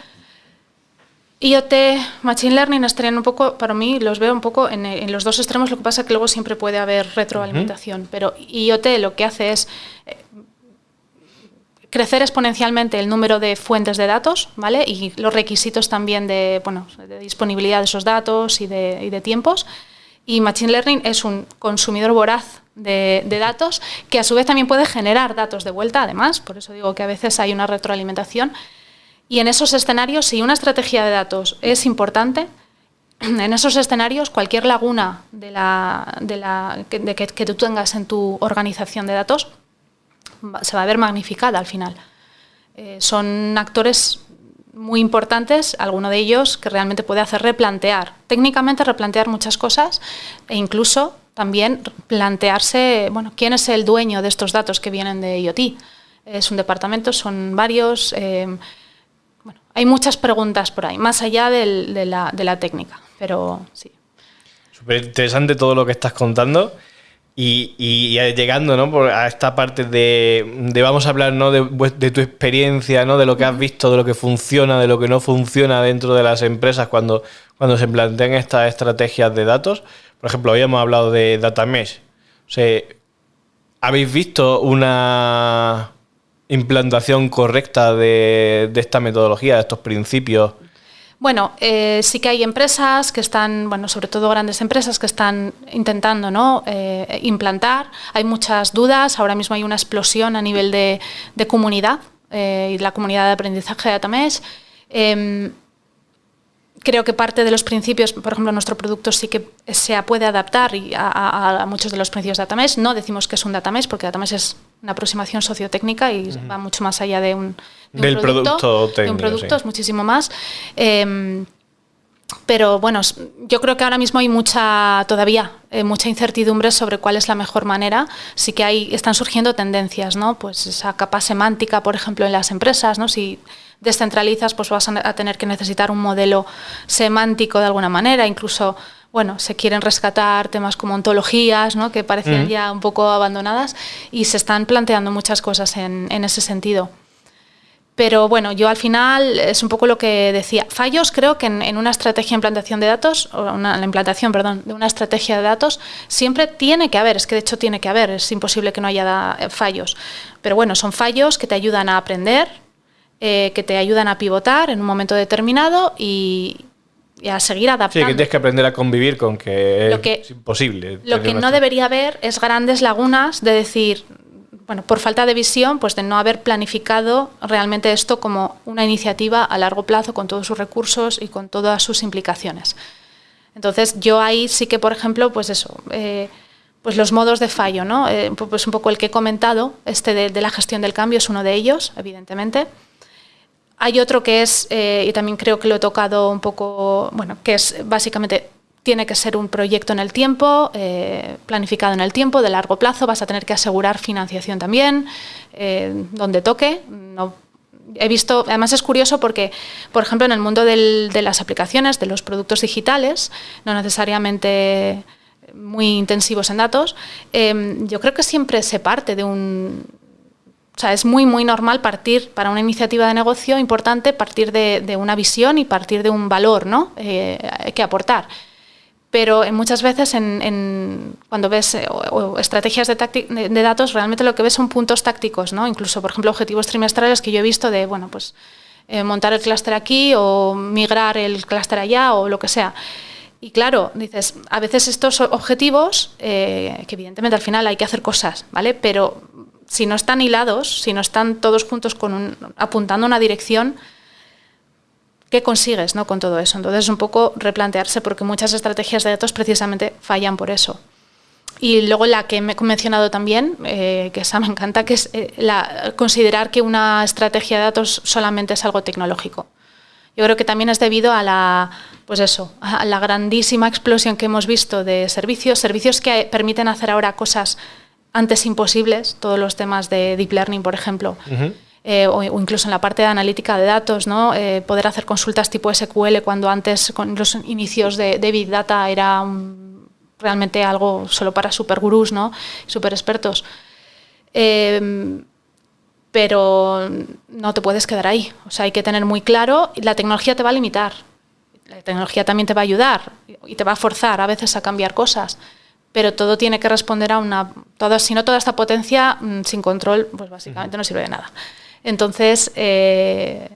IoT, Machine Learning estarían un poco, para mí, los veo un poco en, los dos extremos, lo que pasa es que luego siempre puede haber retroalimentación, pero IoT lo que hace es eh, crecer exponencialmente el número de fuentes de datos, ¿vale? Y los requisitos también de, bueno, de disponibilidad de esos datos y de, tiempos. Y Machine Learning es un consumidor voraz de, de, datos que a su vez también puede generar datos de vuelta, además, por eso digo que a veces hay una retroalimentación. Y en esos escenarios, si una estrategia de datos es importante, (clears throat) en esos escenarios cualquier laguna de la, de la, que, que, tú tengas en tu organización de datos se va a ver magnificada al final. Eh, son actores muy importantes, alguno de ellos que realmente puede hacer replantear, técnicamente replantear muchas cosas e incluso también plantearse, bueno, quién es el dueño de estos datos que vienen de IoT. Es un departamento, son varios. Eh, hay muchas preguntas por ahí, más allá de, la, técnica, pero sí. Súper interesante todo lo que estás contando. Y, llegando ¿no? a esta parte de, vamos a hablar ¿no? de, tu experiencia, ¿no? de lo que has visto, de lo que funciona, de lo que no funciona dentro de las empresas cuando, cuando se plantean estas estrategias de datos. Por ejemplo, habíamos hablado de Data Mesh. O sea, ¿Habéis visto una, implantación correcta de, esta metodología, de estos principios? Bueno, eh, sí que hay empresas que están, bueno, sobre todo grandes empresas que están intentando ¿no? Eh, implantar. Hay muchas dudas, ahora mismo hay una explosión a nivel de, comunidad eh, y la comunidad de aprendizaje de Atamesh. Em, creo que parte de los principios, por ejemplo, nuestro producto sí que se puede adaptar a, muchos de los principios de Datamesh. No decimos que es un Datamesh, porque Datamesh es una aproximación sociotécnica y va mucho más allá de un, Del producto, de un producto, es muchísimo más. Em, pero bueno, yo creo que ahora mismo hay mucha, todavía, eh, mucha incertidumbre sobre cuál es la mejor manera. Sí que hay, están surgiendo tendencias, ¿no? Pues esa capa semántica, por ejemplo, en las empresas, ¿no? Si descentralizas, pues vas a tener que necesitar un modelo semántico de alguna manera, incluso bueno, se quieren rescatar temas como ontologías, ¿no? que parecían ya un poco abandonadas, y se están planteando muchas cosas en, ese sentido. Pero bueno, yo al final es un poco lo que decía. Fallos creo que en, una estrategia de implantación de datos, o una, la implantación, perdón, de una estrategia de datos, siempre tiene que haber, es que de hecho tiene que haber, es imposible que no haya fallos. Pero bueno, son fallos que te ayudan a aprender, eh, que te ayudan a pivotar en un momento determinado y, a seguir adaptando. Sí, que tienes que aprender a convivir con que, es imposible. Lo que no debería haber es grandes lagunas de decir, bueno, por falta de visión, pues de no haber planificado realmente esto como una iniciativa a largo plazo con todos sus recursos y con todas sus implicaciones. Entonces, yo ahí sí que, por ejemplo, pues eso, eh, pues los modos de fallo, ¿no? Eh, pues un poco el que he comentado, este de la gestión del cambio es uno de ellos, evidentemente. Hay otro que es, eh, y también creo que lo he tocado un poco, bueno, que es básicamente tiene que ser un proyecto en el tiempo, eh, planificado en el tiempo, de largo plazo, vas a tener que asegurar financiación también, eh, donde toque. No, he visto, además es curioso porque, por ejemplo, en el mundo del, de las aplicaciones, de los productos digitales, no necesariamente muy intensivos en datos, yo creo que siempre se parte de un, o sea, es muy, muy normal partir para una iniciativa de negocio importante, partir de, una visión y partir de un valor ¿no? Eh, que aportar. Pero muchas veces cuando ves eh, estrategias de, datos, realmente lo que ves son puntos tácticos, ¿no? incluso, por ejemplo, objetivos trimestrales que yo he visto de, bueno, pues eh, montar el clúster aquí o migrar el clúster allá o lo que sea. Y claro, dices, a veces estos objetivos, que evidentemente al final hay que hacer cosas, ¿vale? Pero si no están hilados, si no están todos juntos con un, apuntando una dirección, ¿qué consigues ¿no? con todo eso? Entonces, un poco replantearse, porque muchas estrategias de datos precisamente fallan por eso. Y luego la que me he mencionado también, eh, que esa me encanta, que es eh, considerar que una estrategia de datos solamente es algo tecnológico. Yo creo que también es debido a la, pues eso, a la grandísima explosión que hemos visto de servicios, servicios que permiten hacer ahora cosas antes imposibles, todos los temas de deep learning, por ejemplo. Eh, o, incluso en la parte de analítica de datos, ¿no? poder hacer consultas tipo SQL cuando antes, con los inicios de, de Big Data, era un, realmente algo solo para super gurús, ¿no? Super expertos. Em, pero no te puedes quedar ahí. O sea, hay que tener muy claro, la tecnología te va a limitar. La tecnología también te va a ayudar y te va a forzar a veces a cambiar cosas. Pero todo tiene que responder a una. Todo, si no, toda esta potencia mm, sin control, pues básicamente no sirve de nada. Entonces, eh,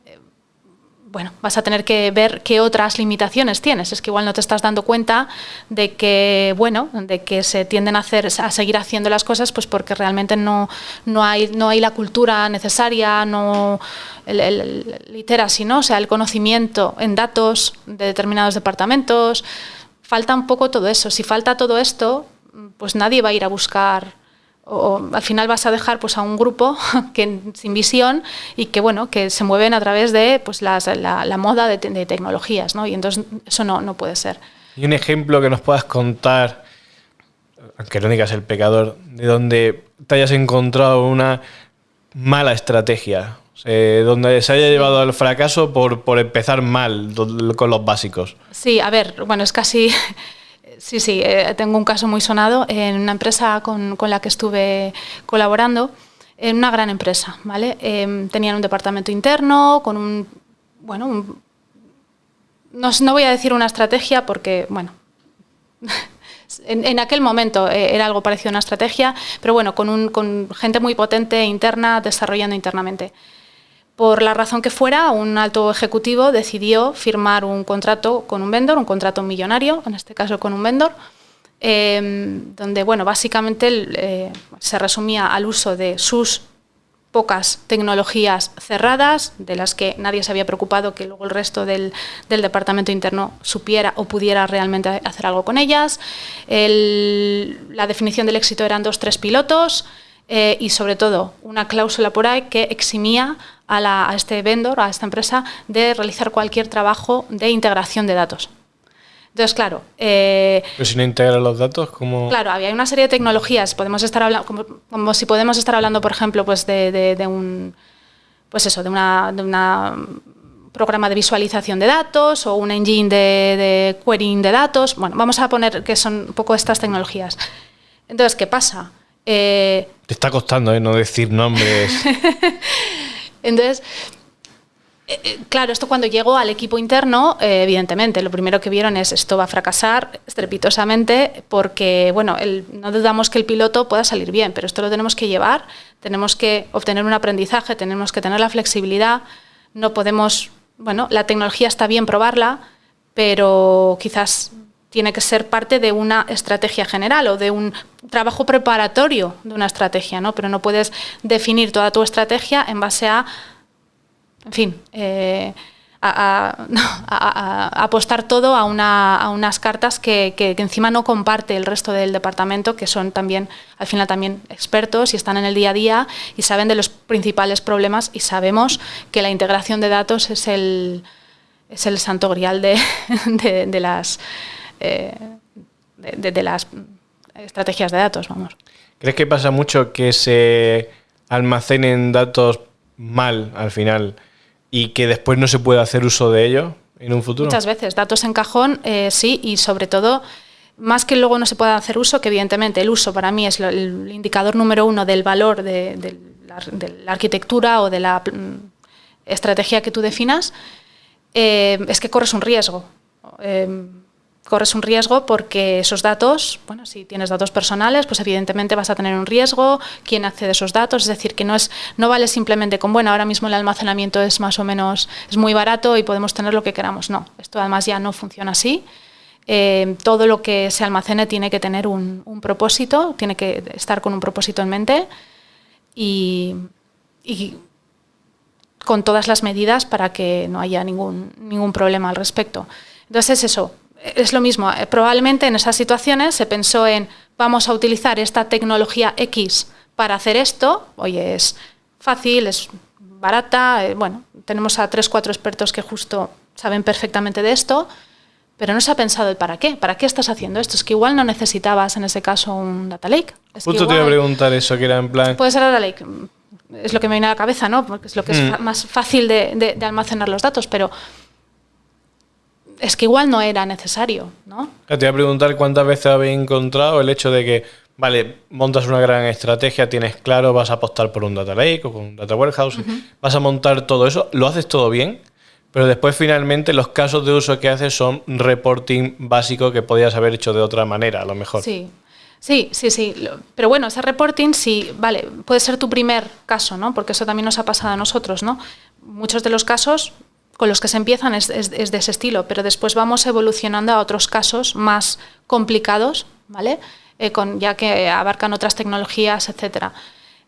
bueno, vas a tener que ver qué otras limitaciones tienes. Es que igual no te estás dando cuenta de que, bueno, de que se tienden a hacer, a seguir haciendo las cosas, pues porque realmente no, no hay, no hay la cultura necesaria, no el, el, literacy, ¿no? O sea, el conocimiento en datos de determinados departamentos. Falta un poco todo eso. Si falta todo esto, pues nadie va a ir a buscar o al final vas a dejar pues a un grupo (laughs) que sin visión y que bueno que se mueven a través de pues la, moda de, tecnologías ¿no? y entonces eso no, no, puede ser y un ejemplo que nos puedas contar aunque no digas el pecador de donde te hayas encontrado una mala estrategia donde se haya llevado al fracaso por, por empezar mal con los básicos sí a ver bueno es casi (laughs) Sí, sí, eh, tengo un caso muy sonado en una empresa con, la que estuve colaborando, en una gran empresa, ¿vale? Em, tenían un departamento interno con un, bueno, no, voy a decir una estrategia porque, bueno, (laughs) en, aquel momento eh, era algo parecido a una estrategia, pero bueno, con, con gente muy potente interna desarrollando internamente. Por la razón que fuera, un alto ejecutivo decidió firmar un contrato con un vendor, un contrato millonario, en este caso con un vendor, em, donde bueno, básicamente eh, se resumía al uso de sus pocas tecnologías cerradas, de las que nadie se había preocupado que luego el resto del, departamento interno supiera o pudiera realmente hacer algo con ellas. la definición del éxito eran dos, tres pilotos eh, y sobre todo una cláusula por ahí que eximía a, este vendor, a esta empresa, de realizar cualquier trabajo de integración de datos. Entonces, claro. Eh, Pero si no integra los datos, ¿cómo.? Claro, había una serie de tecnologías. Podemos estar hablando, como, si podemos estar hablando, por ejemplo, pues de, un. Pues eso, de una, de una programa de visualización de datos o un engine de, de querying de datos. Bueno, vamos a poner que son un poco estas tecnologías. Entonces, ¿qué pasa? Eh, Te está costando ¿eh? no decir nombres. (laughs) Entonces, eh, eh, claro, esto cuando llegó al equipo interno, eh, evidentemente, lo primero que vieron es esto va a fracasar estrepitosamente porque, bueno, no dudamos que el piloto pueda salir bien, pero esto lo tenemos que llevar, tenemos que obtener un aprendizaje, tenemos que tener la flexibilidad, no podemos, bueno, la tecnología está bien probarla, pero quizás tiene que ser parte de una estrategia general o de un trabajo preparatorio de una estrategia, ¿no? Pero no puedes definir toda tu estrategia en base a, en fin, eh, (laughs) apostar todo a, unas cartas que, encima no comparte el resto del departamento, que son también, al final también expertos y están en el día a día y saben de los principales problemas y sabemos que la integración de datos es el, es el santo grial de (laughs) las eh, de, las estrategias de datos, vamos. ¿Crees que pasa mucho que se almacenen datos mal al final y que después no se puede hacer uso de ellos en un futuro? Muchas veces, datos en cajón, eh, sí, y sobre todo, más que luego no se pueda hacer uso, que evidentemente el uso para mí es el indicador número uno del valor de, la, arquitectura o de la mm, estrategia que tú definas, eh, es que corres un riesgo corres un riesgo porque esos datos, bueno, si tienes datos personales, pues evidentemente vas a tener un riesgo, quién accede a esos datos, es decir, que no es no vale simplemente con, bueno, ahora mismo el almacenamiento es más o menos es muy barato y podemos tener lo que queramos, no, esto además ya no funciona así. Eh, todo lo que se almacene tiene que tener un, propósito, tiene que estar con un propósito en mente y, y con todas las medidas para que no haya ningún, ningún problema al respecto. Entonces es eso, es lo mismo. Eh, probablemente en esas situaciones se pensó en vamos a utilizar esta tecnología X para hacer esto. Oye, es fácil, es barata. Eh, bueno, tenemos a tres, cuatro expertos que justo saben perfectamente de esto, pero no se ha pensado el para qué. ¿Para qué estás haciendo esto? Es que igual no necesitabas en ese caso un data lake. justo te iba a preguntar eso, que era en plan. Puede ser data lake. Es lo que me viene a la cabeza, ¿no? Porque es lo que es mm. más fácil de almacenar los datos, pero es que igual no era necesario, ¿no? Te voy a preguntar cuántas veces habéis encontrado el hecho de que, vale, montas una gran estrategia, tienes claro, vas a apostar por un data lake o con un data warehouse, vas a montar todo eso, lo haces todo bien, pero después finalmente los casos de uso que haces son reporting básico que podías haber hecho de otra manera, a lo mejor. Sí. Sí, sí, sí. Pero bueno, ese reporting sí, vale, puede ser tu primer caso, ¿no? Porque eso también nos ha pasado a nosotros, ¿no? Muchos de los casos con los que se empiezan es, de ese estilo, pero después vamos evolucionando a otros casos más complicados, ¿vale? Eh, con, ya que abarcan otras tecnologías, etc.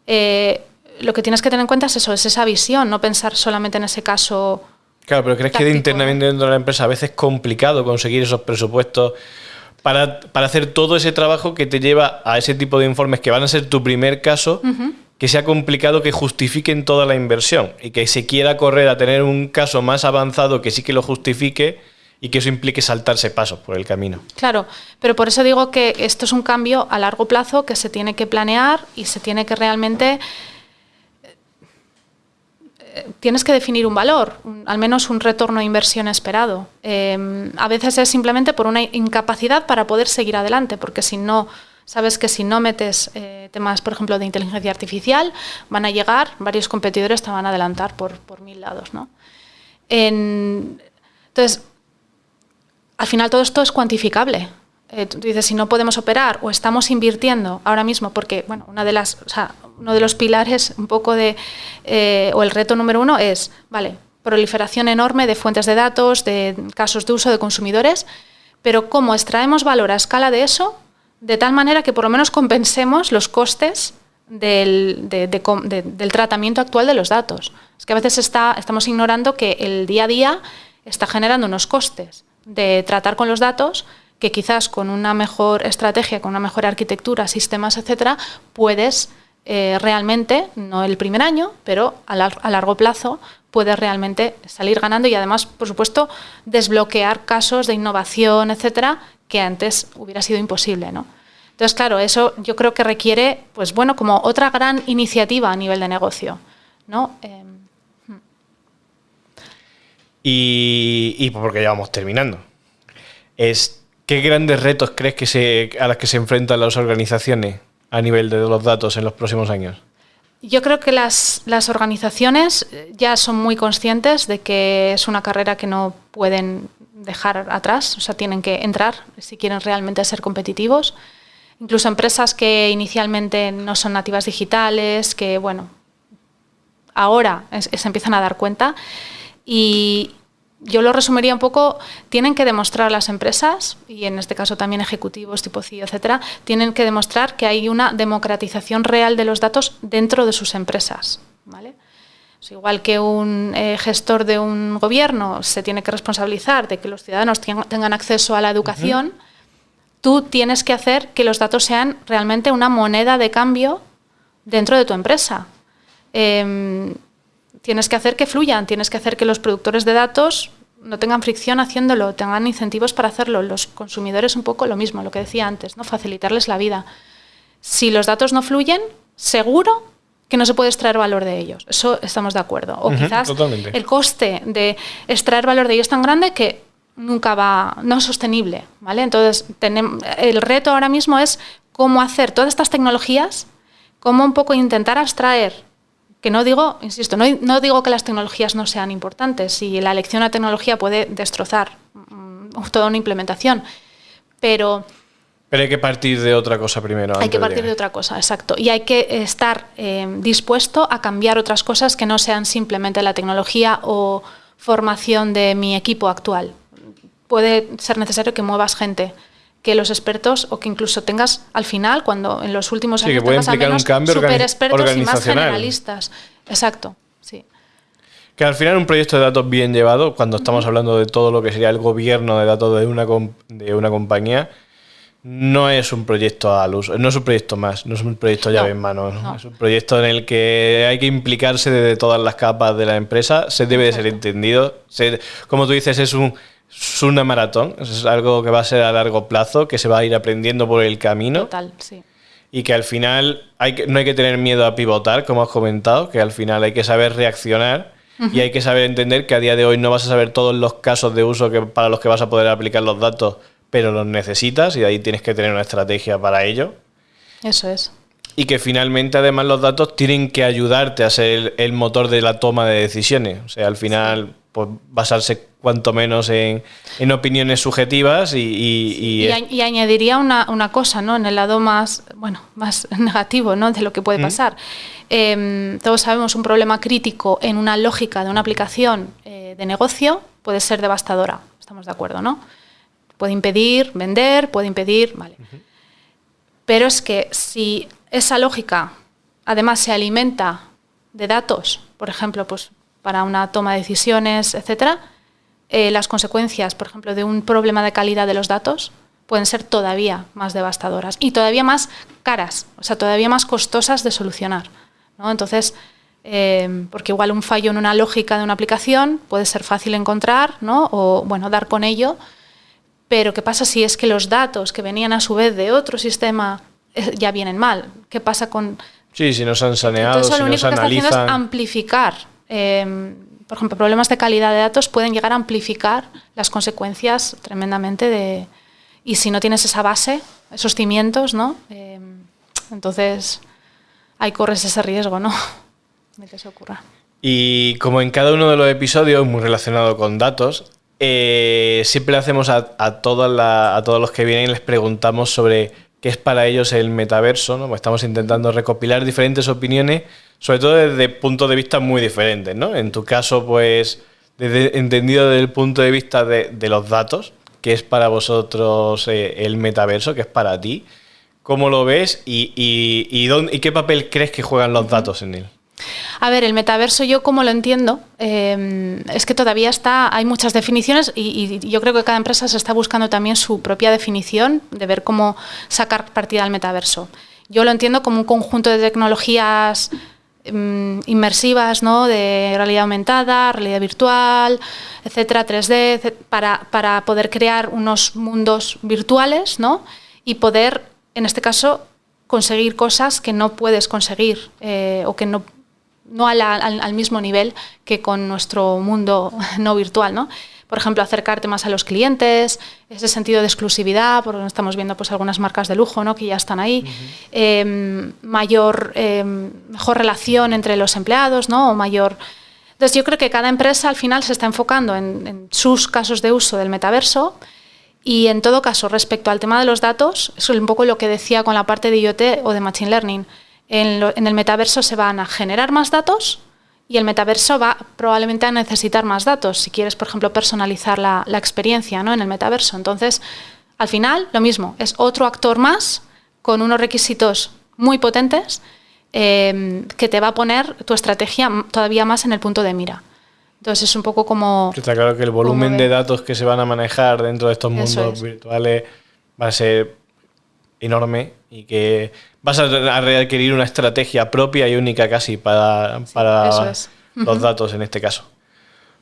Eh, lo que tienes que tener en cuenta es eso, es esa visión, no pensar solamente en ese caso. Claro, pero ¿crees que internamente dentro de la empresa a veces es complicado conseguir esos presupuestos para, hacer todo ese trabajo que te lleva a ese tipo de informes que van a ser tu primer caso? Que sea complicado que justifiquen toda la inversión y que se quiera correr a tener un caso más avanzado que sí que lo justifique y que eso implique saltarse pasos por el camino. Claro, pero por eso digo que esto es un cambio a largo plazo que se tiene que planear y se tiene que realmente eh, tienes que definir un valor, al menos un retorno de inversión esperado. Em, a veces es simplemente por una incapacidad para poder seguir adelante, porque si no Sabes que si no metes eh, temas, por ejemplo, de inteligencia artificial, van a llegar, varios competidores te van a adelantar por, por mil lados. ¿no? entonces, al final todo esto es cuantificable. Eh, tú dices, si no podemos operar o estamos invirtiendo ahora mismo, porque bueno, una de las, uno de los pilares un poco de, eh, o el reto número uno es, vale, proliferación enorme de fuentes de datos, de casos de uso de consumidores, pero cómo extraemos valor a escala de eso de tal manera que por lo menos compensemos los costes del, del, tratamiento actual de los datos. Es que a veces está, estamos ignorando que el día a día está generando unos costes de tratar con los datos que quizás con una mejor estrategia, con una mejor arquitectura, sistemas, etcétera, puedes eh, realmente, no el primer año, pero a, a, largo plazo, puedes realmente salir ganando y además, por supuesto, desbloquear casos de innovación, etcétera, que antes hubiera sido imposible, ¿no? Entonces, claro, eso yo creo que requiere, pues bueno, como otra gran iniciativa a nivel de negocio, ¿no? Em, hmm. y, porque ya vamos terminando. Es, ¿Qué grandes retos crees que se, a los que se enfrentan las organizaciones a nivel de los datos en los próximos años? Yo creo que las, las, organizaciones ya son muy conscientes de que es una carrera que no pueden dejar atrás, o sea, tienen que entrar si quieren realmente ser competitivos. Incluso empresas que inicialmente no son nativas digitales, que bueno, ahora se empiezan a dar cuenta. Y yo lo resumiría un poco, tienen que demostrar las empresas, y en este caso también ejecutivos tipo CEO, etcétera, tienen que demostrar que hay una democratización real de los datos dentro de sus empresas. ¿vale? igual que un eh, gestor de un gobierno se tiene que responsabilizar de que los ciudadanos tengan acceso a la educación, tú tienes que hacer que los datos sean realmente una moneda de cambio dentro de tu empresa. Em, tienes que hacer que fluyan, tienes que hacer que los productores de datos no tengan fricción haciéndolo, tengan incentivos para hacerlo. Los consumidores un poco lo mismo, lo que decía antes, ¿no? facilitarles la vida. Si los datos no fluyen, seguro que no se puede extraer valor de ellos. Eso estamos de acuerdo. O quizás el coste de extraer valor de ellos es tan grande que nunca va, no es sostenible. ¿vale? Entonces, tenemos, el reto ahora mismo es cómo hacer todas estas tecnologías, cómo un poco intentar abstraer, que no digo, insisto, no, no digo que las tecnologías no sean importantes, si la elección a tecnología puede destrozar mm, toda una implementación, Pero... Pero hay que partir de otra cosa primero. Hay que partir de... otra cosa, exacto. Y hay que estar eh, dispuesto a cambiar otras cosas que no sean simplemente la tecnología o formación de mi equipo actual. Puede ser necesario que muevas gente que los expertos o que incluso tengas al final, cuando en los últimos años menos super expertos y más generalistas. Exacto, sí. Que al final un proyecto de datos bien llevado, cuando estamos hablando de todo lo que sería el gobierno de datos de una, de una compañía, no es un proyecto al uso, no es un proyecto más, no es un proyecto llave en mano, es un proyecto en el que hay que implicarse desde todas las capas de la empresa, se debe de ser entendido, como tú dices, es un es una maratón, es algo que va a ser a largo plazo, que se va a ir aprendiendo por el camino. Total, sí. Y que al final hay que, no hay que tener miedo a pivotar, como has comentado, que al final hay que saber reaccionar y hay que saber entender que a día de hoy no vas a saber todos los casos de uso que, para los que vas a poder aplicar los datos, pero los necesitas y ahí tienes que tener una estrategia para ello. Eso es. Y que finalmente además los datos tienen que ayudarte a ser el, motor de la toma de decisiones. O sea, al final pues, basarse cuanto menos en, opiniones subjetivas y... Y, añadiría una, cosa, ¿no? En el lado más, bueno, más (laughs) negativo, ¿no? De lo que puede pasar. Em, todos sabemos un problema crítico en una lógica de una aplicación eh, de negocio puede ser devastadora. Estamos de acuerdo, ¿no? Puede impedir vender, puede impedir... Vale. Pero es que si esa lógica además se alimenta de datos, por ejemplo, pues para una toma de decisiones, etcétera, eh, las consecuencias, por ejemplo, de un problema de calidad de los datos pueden ser todavía más devastadoras y todavía más caras, o sea, todavía más costosas de solucionar. Entonces, eh, porque igual un fallo en una lógica de una aplicación puede ser fácil encontrar, ¿no? O bueno, dar con ello. Pero ¿qué pasa si es que los datos que venían a su vez de otro sistema ya vienen mal? ¿Qué pasa con...? Sí, si no se han saneado, Entonces, lo único que está haciendo es amplificar por ejemplo, problemas de calidad de datos pueden llegar a amplificar las consecuencias tremendamente de... Y si no tienes esa base, esos cimientos, ¿no? Eh, entonces, ahí corres ese riesgo, ¿no? (laughs) De que se ocurra. Y como en cada uno de los episodios, muy relacionado con datos, eh, siempre le hacemos a, a, a todos los que vienen, les preguntamos sobre qué es para ellos el metaverso, ¿no? Pues estamos intentando recopilar diferentes opiniones sobre todo desde puntos de vista muy diferentes, ¿no? En tu caso, pues, desde, entendido desde el punto de vista de, los datos, que es para vosotros eh, el metaverso, que es para ti. ¿Cómo lo ves y, y, dónde, y, qué papel crees que juegan los datos en él? A ver, el metaverso yo como lo entiendo eh, es que todavía está, hay muchas definiciones y, yo creo que cada empresa se está buscando también su propia definición de ver cómo sacar partida al metaverso. Yo lo entiendo como un conjunto de tecnologías Mm, inmersivas, ¿no? de realidad aumentada, realidad virtual, etcétera, 3D, para, para, poder crear unos mundos virtuales ¿no? y poder, en este caso, conseguir cosas que no puedes conseguir eh, o que no, no al, al, mismo nivel que con nuestro mundo (laughs) no virtual. ¿no? por ejemplo, acercarte más a los clientes, ese sentido de exclusividad, porque estamos viendo pues algunas marcas de lujo ¿no? que ya están ahí, em, mayor, em, mejor relación entre los empleados, ¿no? o mayor... Entonces yo creo que cada empresa al final se está enfocando en, sus casos de uso del metaverso y en todo caso respecto al tema de los datos, es un poco lo que decía con la parte de IoT o de Machine Learning. En el metaverso se van a generar más datos, y el metaverso va probablemente a necesitar más datos, si quieres, por ejemplo, personalizar la, experiencia ¿no? en el metaverso. Entonces, al final, lo mismo, es otro actor más con unos requisitos muy potentes eh, que te va a poner tu estrategia todavía más en el punto de mira. Entonces es un poco como... Está claro que el volumen de datos que se van a manejar dentro de estos mundos virtuales va a ser enorme y que vas a requerir una estrategia propia y única casi para, para los datos en este caso.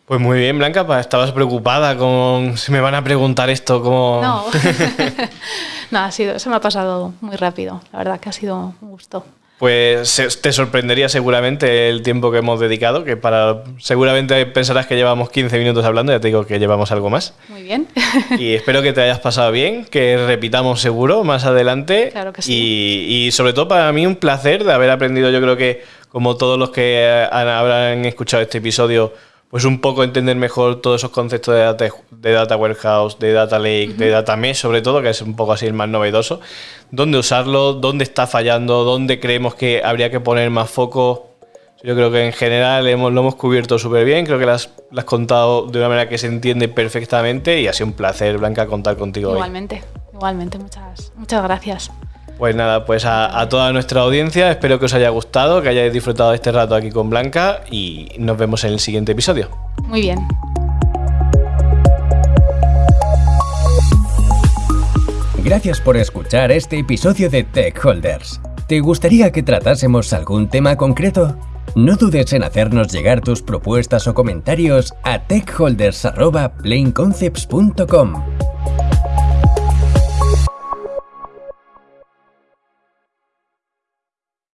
Pues muy bien, Blanca, estabas preocupada con si me van a preguntar esto como... No, (laughs) (laughs) no ha sido, se me ha pasado muy rápido, la verdad que ha sido un gusto pues te sorprendería seguramente el tiempo que hemos dedicado, que para seguramente pensarás que llevamos 15 minutos hablando, ya te digo que llevamos algo más. Muy bien. y espero que te hayas pasado bien, que repitamos seguro más adelante. Claro que sí. Y, y sobre todo para mí un placer de haber aprendido, yo creo que como todos los que habrán escuchado este episodio, pues un poco entender mejor todos esos conceptos de data, de data warehouse, de data lake, de data mesh, sobre todo, que es un poco así el más novedoso. ¿Dónde usarlo? ¿Dónde está fallando? ¿Dónde creemos que habría que poner más foco? Yo creo que en general hemos, lo hemos cubierto súper bien, creo que lo has, contado de una manera que se entiende perfectamente y ha sido un placer, Blanca, contar contigo igualmente, Igualmente, muchas, muchas gracias. Pues nada, pues a, toda nuestra audiencia, espero que os haya gustado, que hayáis disfrutado este rato aquí con Blanca y nos vemos en el siguiente episodio. Muy bien. Gracias por escuchar este episodio de Tech Holders. ¿Te gustaría que tratásemos algún tema concreto? No dudes en hacernos llegar tus propuestas o comentarios a techholders.planeconcepts.com.